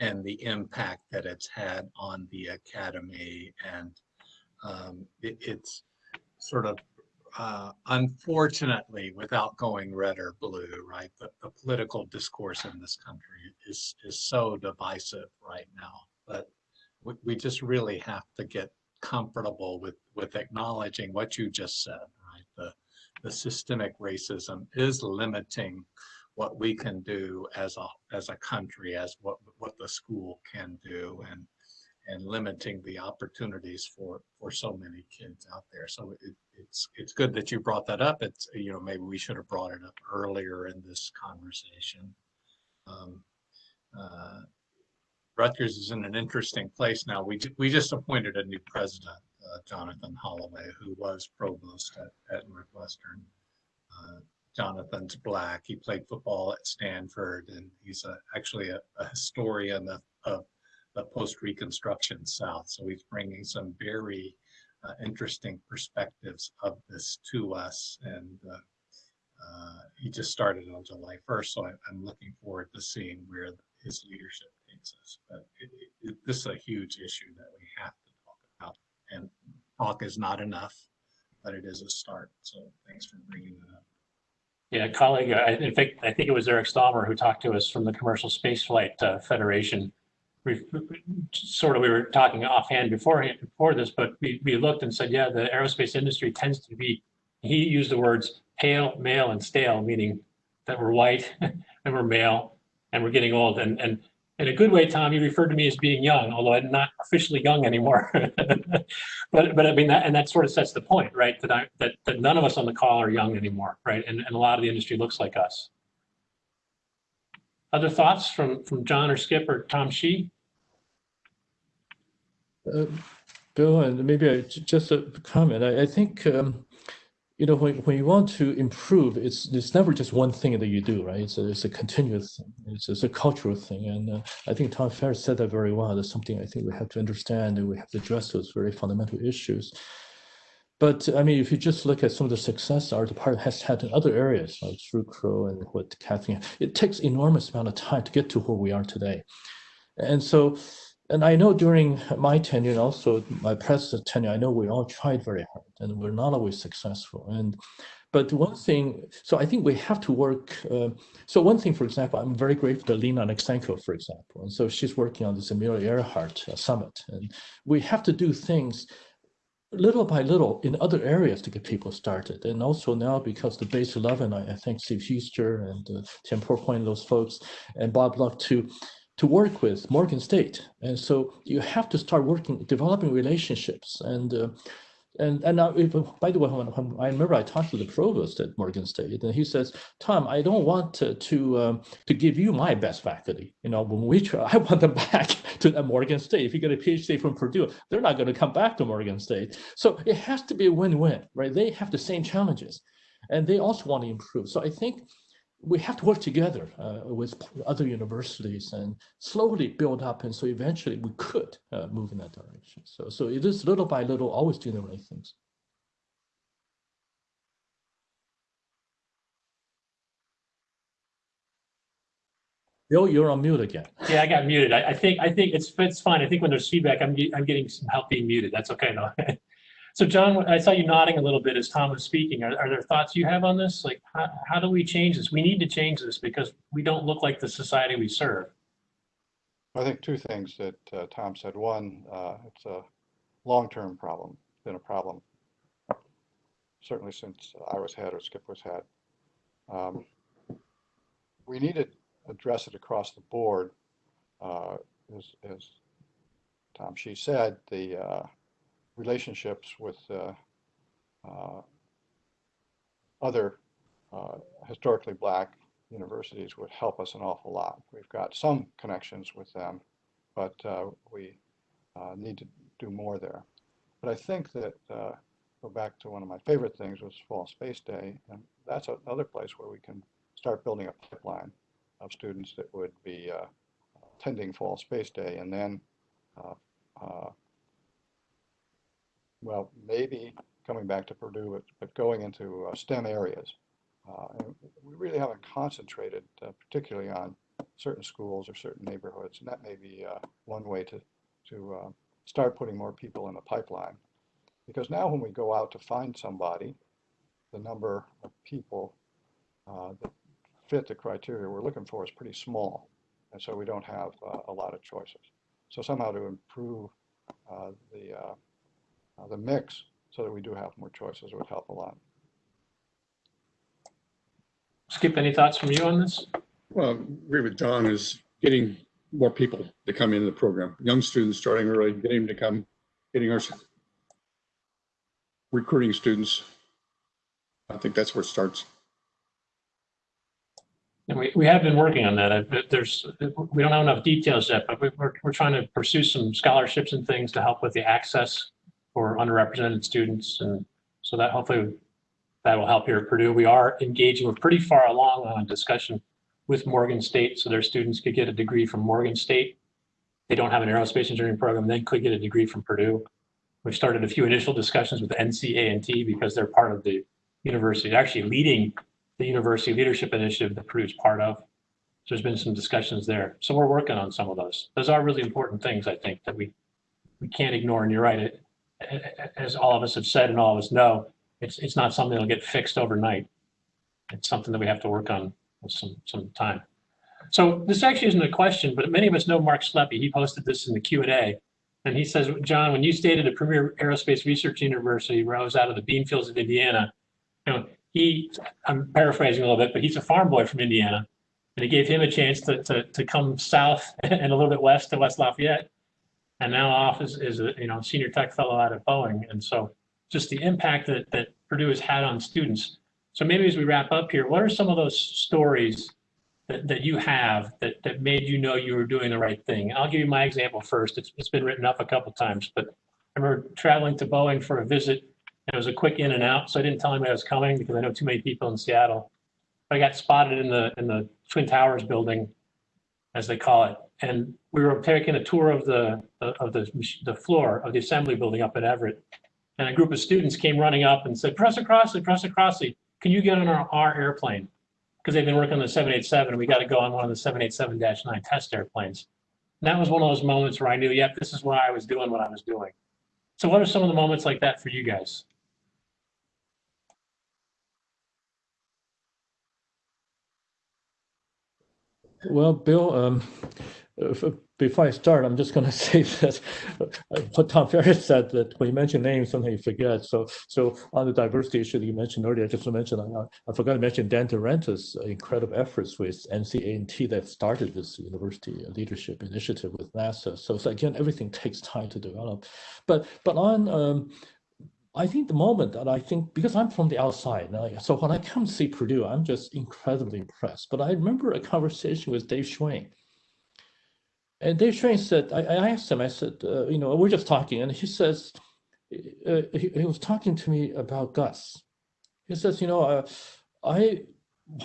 Speaker 5: and the impact that it's had on the academy. And um, it, it's sort of uh, unfortunately, without going red or blue, right, the, the political discourse in this country is, is so divisive right now. But we, we just really have to get comfortable with, with acknowledging what you just said? The, systemic racism is limiting what we can do as a, as a country, as what, what the school can do and, and limiting the opportunities for, for so many kids out there. So it, it's, it's good that you brought that up. It's, you know, maybe we should have brought it up earlier in this conversation. Um, uh, Rutgers is in an interesting place now. We, we just appointed a new president, uh, Jonathan Holloway, who was provost at, at Northwestern. Uh, Jonathan's black. He played football at Stanford, and he's a, actually a, a historian of, of the post-Reconstruction South. So he's bringing some very uh, interesting perspectives of this to us. And uh, uh, he just started on July 1st, so I, I'm looking forward to seeing where his leadership takes us. But it, it, this is a huge issue that we have. And talk is not enough, but it is a start. So thanks for bringing that up.
Speaker 1: yeah, colleague, I, in fact, I think it was Eric Stallmer who talked to us from the Commercial Spaceflight uh, Federation. We, sort of, we were talking offhand before, before this, but we, we looked and said, yeah, the aerospace industry tends to be, he used the words pale, male, and stale, meaning that we're white and we're male and we're getting old. And, and in a good way, Tom, you referred to me as being young, although I'm not officially young anymore. But, but I mean, that, and that sort of sets the point, right? That I, that, that none of us on the call are young anymore, right? And, and a lot of the industry looks like us. Other thoughts from, from John or Skip or Tom Shih?
Speaker 6: Uh, Bill, and maybe I, just a comment. I, I think um, you know, when, when you want to improve, it's it's never just one thing that you do, right? It's a, it's a continuous thing. It's, it's a cultural thing. And uh, I think Tom Farris said that very well. That's something I think we have to understand and we have to address those very fundamental issues. But I mean, if you just look at some of the success our department has had in other areas, like Zucrow and what Kathleen, it takes enormous amount of time to get to where we are today. And so, and I know during my tenure and also my predecessor tenure, I know we all tried very hard and we're not always successful. And but one thing, so I think we have to work. Uh, so one thing, for example, I'm very grateful to Lena Alexeenko, for example, and so she's working on this Amelia Earhart uh, summit, and we have to do things little by little in other areas to get people started. And also now because the base 11, I, I thank Steve Heister and uh, Tim Pourpoint, those folks, and Bob Lucht to to work with Morgan State. And so you have to start working, developing relationships. And uh, and and now, if, by the way, when, when I remember I talked to the provost at Morgan State, and he says, "Tom, I don't want to to, um, to give you my best faculty. You know, when we try, I want them back to Morgan State. If you get a PhD from Purdue, they're not going to come back to Morgan State. So it has to be a win-win, right? They have the same challenges, and they also want to improve. So I think we have to work together uh, with other universities and slowly build up. And so eventually we could uh, move in that direction. So, so it is little by little, always doing the right things. Bill, you're on mute again.
Speaker 1: Yeah, I got muted. I, I think, I think it's, it's fine. I think when there's feedback, I'm, I'm getting some help being muted. That's okay though. So John, I saw you nodding a little bit as Tom was speaking. Are, are there thoughts you have on this? Like, how, how do we change this? We need to change this because we don't look like the society we serve.
Speaker 4: I think two things that uh, Tom said. One, uh, it's a long-term problem, been a problem certainly since I was head or Skip was head. Um, we need to address it across the board. Uh, as, as Tom Shih said, the uh, relationships with uh, uh, other uh, historically black universities would help us an awful lot. We've got some connections with them, but we need to do more there. But I think that, go back to one of my favorite things was Fall Space Day, and that's another place where we can start building a pipeline of students that would be uh, attending Fall Space Day and then uh, uh, well, maybe coming back to Purdue, but, going into uh, STEM areas. Uh, and we really haven't concentrated uh, particularly on certain schools or certain neighborhoods, and that may be uh, one way to, to uh, start putting more people in the pipeline. Because now when we go out to find somebody, the number of people uh, that fit the criteria we're looking for is pretty small, and so we don't have a lot of choices. So somehow to improve the uh, the mix so that we do have more choices would help a lot.
Speaker 1: Skip, any thoughts from you on this?
Speaker 3: Well, I agree with John is getting more people to come into the program, young students starting early, getting them to come, getting our recruiting students. I think that's where it starts.
Speaker 1: And we, we have been working on that. I- There's, we don't have enough details yet, but we- we're, we're trying to pursue some scholarships and things to help with the access for underrepresented students. And so that hopefully that will help here at Purdue. We are engaging, we're pretty far along on a discussion with Morgan State, so their students could get a degree from Morgan State. They don't have an aerospace engineering program, they could get a degree from Purdue. We've started a few initial discussions with NCA&T because they're part of the university, actually leading the university leadership initiative that Purdue's part of. So there's been some discussions there. So we're working on some of those. Those are really important things, I think, that we we can't ignore. And you're right, it, as all of us have said and all of us know, it's, it's not something that'll get fixed overnight. It's something that we have to work on with some, some time. So this actually isn't a question, but many of us know Mark Sleppy. He posted this in the Q&A. And he says, John, when you stated a premier aerospace research university rose out of the bean fields of Indiana, you know, he, I'm paraphrasing a little bit, but he's a farm boy from Indiana. And it gave him a chance to, to, to come south and a little bit west to West Lafayette and now off is, a you know senior tech fellow out at Boeing. And so just the impact that, that Purdue has had on students. So maybe as we wrap up here, what are some of those stories that, that you have that, that made you know you were doing the right thing? I'll give you my example first. It's, it's been written up a couple times, but I remember traveling to Boeing for a visit And it was a quick in and out, so I didn't tell him I was coming because I know too many people in Seattle. I got spotted in the, in the Twin Towers building, as they call it. And we were taking a tour of the, of the, the floor of the assembly building up at Everett. And a group of students came running up and said, Professor Crossley, Professor Crossley, can you get on our, our airplane? Because they've been working on the 787 and we got to go on one of the 787-9 test airplanes. And that was one of those moments where I knew, yep, this is why I was doing what I was doing. So what are some of the moments like that for you guys?
Speaker 6: Well, Bill, um, before I start, I'm just going to say that uh, what Tom Farris said that when you mention names, sometimes you forget. So, so on the diversity issue that you mentioned earlier, I just want to mention, I, I forgot to mention Dan Durant's incredible efforts with NCA&T that started this university leadership initiative with NASA. So, so again, everything takes time to develop. But, but on, um, I think the moment that I think, because I'm from the outside, so when I come see Purdue, I'm just incredibly impressed. But I remember a conversation with Dave Schwain. And Dave Schwain said, I, I asked him, I said, uh, you know, we're just talking. And he says, uh, he, he, was talking to me about Gus. He says, you know, uh, I,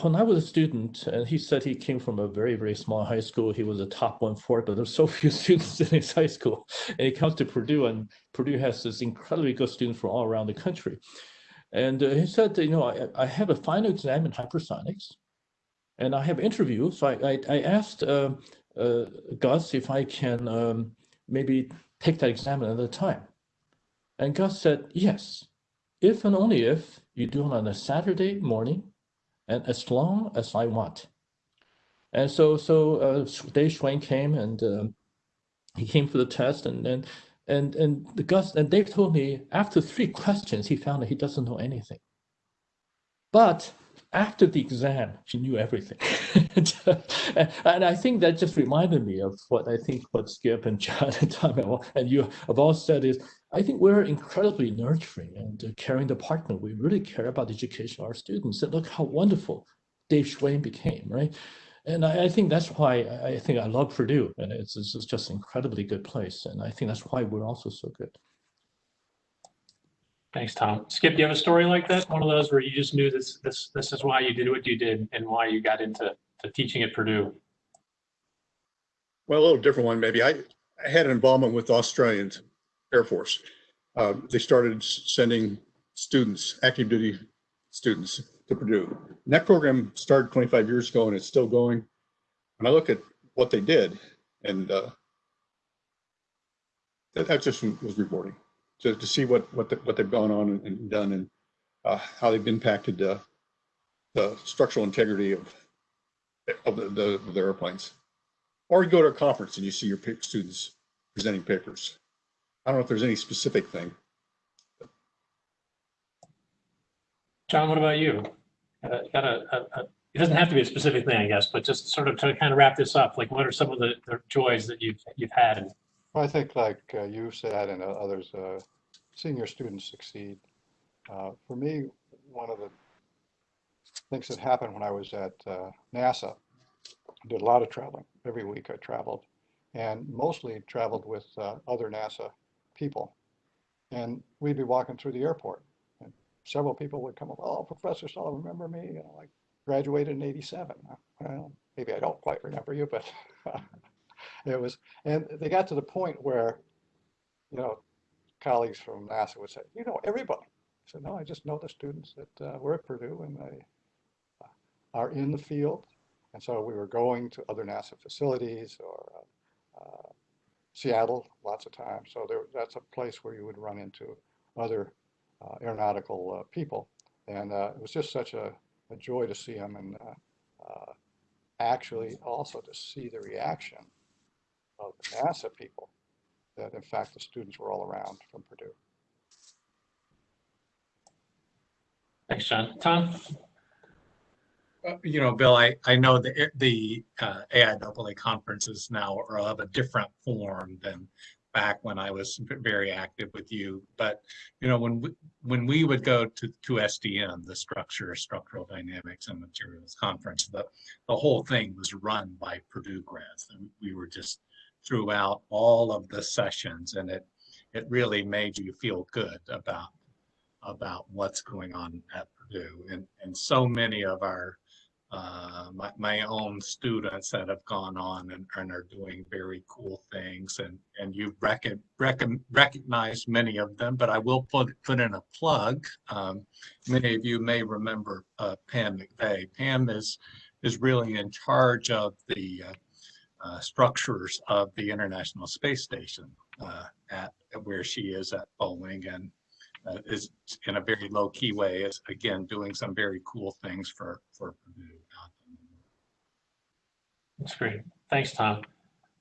Speaker 6: when I was a student, and he said he came from a very, very small high school. He was a top one fourth, but there's so few students in his high school. And he comes to Purdue, and Purdue has this incredibly good students from all around the country. And uh, he said, you know, I, I, have a final exam in hypersonics, and I have interview. So I, I, I asked uh, Gus if I can um, maybe take that exam another time. And Gus said, yes, if and only if you do it on a Saturday morning and as long as I want. And so, so uh, Dave Schwain came and um, he came for the test and and and and the Gus and Dave told me after three questions he found that he doesn't know anything. But after the exam, she knew everything. and I think that just reminded me of what I think what Skip and John and Tom and you have all said is, I think we're incredibly nurturing and caring department. We really care about education of our students. And look how wonderful Dave Schwain became, right? And I, I think that's why I think I love Purdue. And it's, it's just an incredibly good place. And I think that's why we're also so good.
Speaker 1: Thanks, Tom. Skip, do you have a story like that? One of those where you just knew this, this, this is why you did what you did and why you got into to teaching at Purdue?
Speaker 3: Well, a little different one, maybe. I, I had an involvement with the Australian Air Force. Uh, they started sending students, active duty students to Purdue. And that program started 25 years ago and it's still going. And I look at what they did and uh, that, that just was rewarding to, to see what what, the, what they've gone on and, done and uh, how they've impacted the structural integrity of of the, the, the airplanes. Or you go to a conference and you see your students presenting papers. I don't know if there's any specific thing.
Speaker 1: John, what about you? Uh, got a, a, a, it doesn't have to be a specific thing, I guess, but just sort of to kind of wrap this up, like what are some of the, the joys that you've you've had?
Speaker 4: Well, I think like uh, you said and others, uh, seeing your students succeed. Uh, for me, one of the things that happened when I was at uh, NASA. I did a lot of traveling. Every week I traveled and mostly traveled with uh, other NASA people. And we'd be walking through the airport and several people would come up, oh, Professor Sullivan, remember me? You know, I graduated in 87. Well, maybe I don't quite remember you, but it was, and they got to the point where, you know, colleagues from NASA would say, you know, everybody. I said, no, I just know the students that uh, were at Purdue and they are in the field. And so we were going to other NASA facilities or uh, uh, Seattle lots of times. So there, that's a place where you would run into other uh, aeronautical uh, people. And uh, it was just such a, a, joy to see them and uh, actually also to see the reaction the NASA people that in fact the students were all around from Purdue.
Speaker 1: Thanks, John. Tom?
Speaker 5: Uh, you know, Bill, I, I know the, the uh, AIAA conferences now are of a different form than back when I was very active with you. But, you know, when we, when we would go to, to SDM, the Structure, Structural Dynamics and Materials Conference, the, the whole thing was run by Purdue grads. And we were just throughout all of the sessions and it, it really made you feel good about about what's going on at Purdue. And, and so many of our, uh, my, my own students that have gone on and, and are doing very cool things and, and you've recon, recognized many of them, but I will put, put in a plug. Um, many of you may remember, uh, Pam McVeigh. Pam is, is really in charge of the, uh, uh, structures of the International Space Station uh, at where she is at Boeing and uh, is in a very low key way is again doing some very cool things for for Purdue.
Speaker 1: That's great. Thanks, Tom.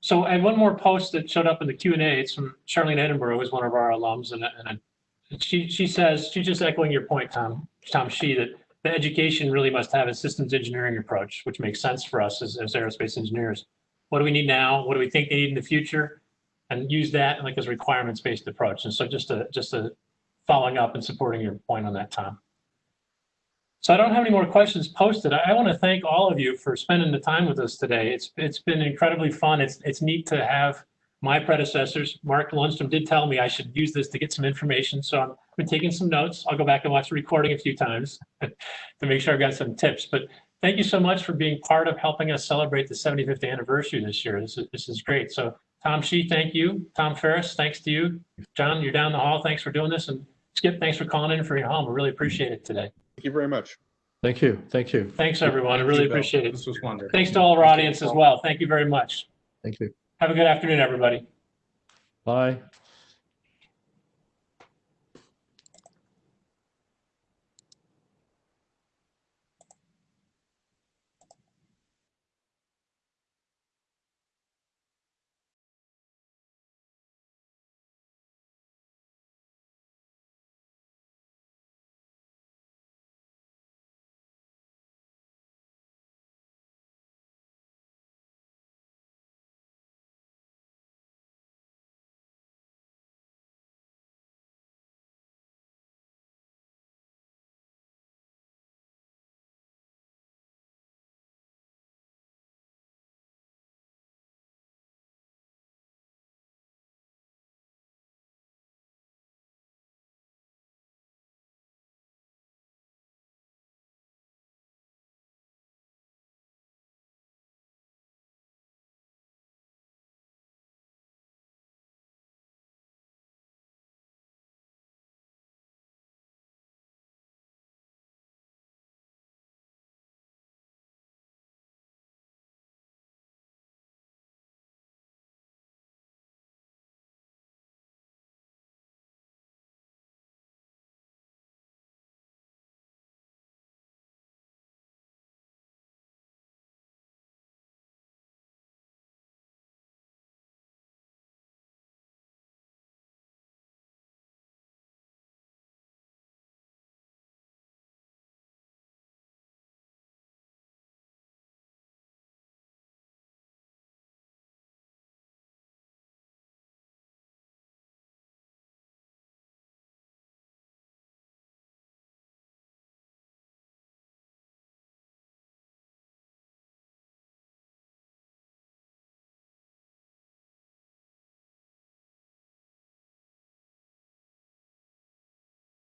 Speaker 1: So I had one more post that showed up in the Q and A. It's from Charlene Edinburgh, who's one of our alums, and, and and she, she says, she's just echoing your point, Tom, Tom Shih, that the education really must have a systems engineering approach, which makes sense for us as, as aerospace engineers. What do we need now? What do we think they need in the future? And use that like as a requirements-based approach. And so just a, just a following up and supporting your point on that, Tom. So I don't have any more questions posted. I, I want to thank all of you for spending the time with us today. It's, it's been incredibly fun. It's, it's neat to have my predecessors, Mark Lundstrom did tell me I should use this to get some information. So I'm, I've been taking some notes. I'll go back and watch the recording a few times to make sure I've got some tips. But thank you so much for being part of helping us celebrate the 75th anniversary this year. This is, this is great. So Tom Shih, thank you. Tom Farris, thanks to you. John, you're down the hall. Thanks for doing this. And Skip, thanks for calling in for your home. We really appreciate it today.
Speaker 3: Thank you very much.
Speaker 6: Thank you. Thank you.
Speaker 1: Thanks, everyone. I really
Speaker 5: you,
Speaker 1: appreciate it.
Speaker 5: This was wonderful.
Speaker 1: Thanks to all our audience as well. Thank you very much.
Speaker 6: Thank you.
Speaker 1: Have a good afternoon, everybody.
Speaker 6: Bye.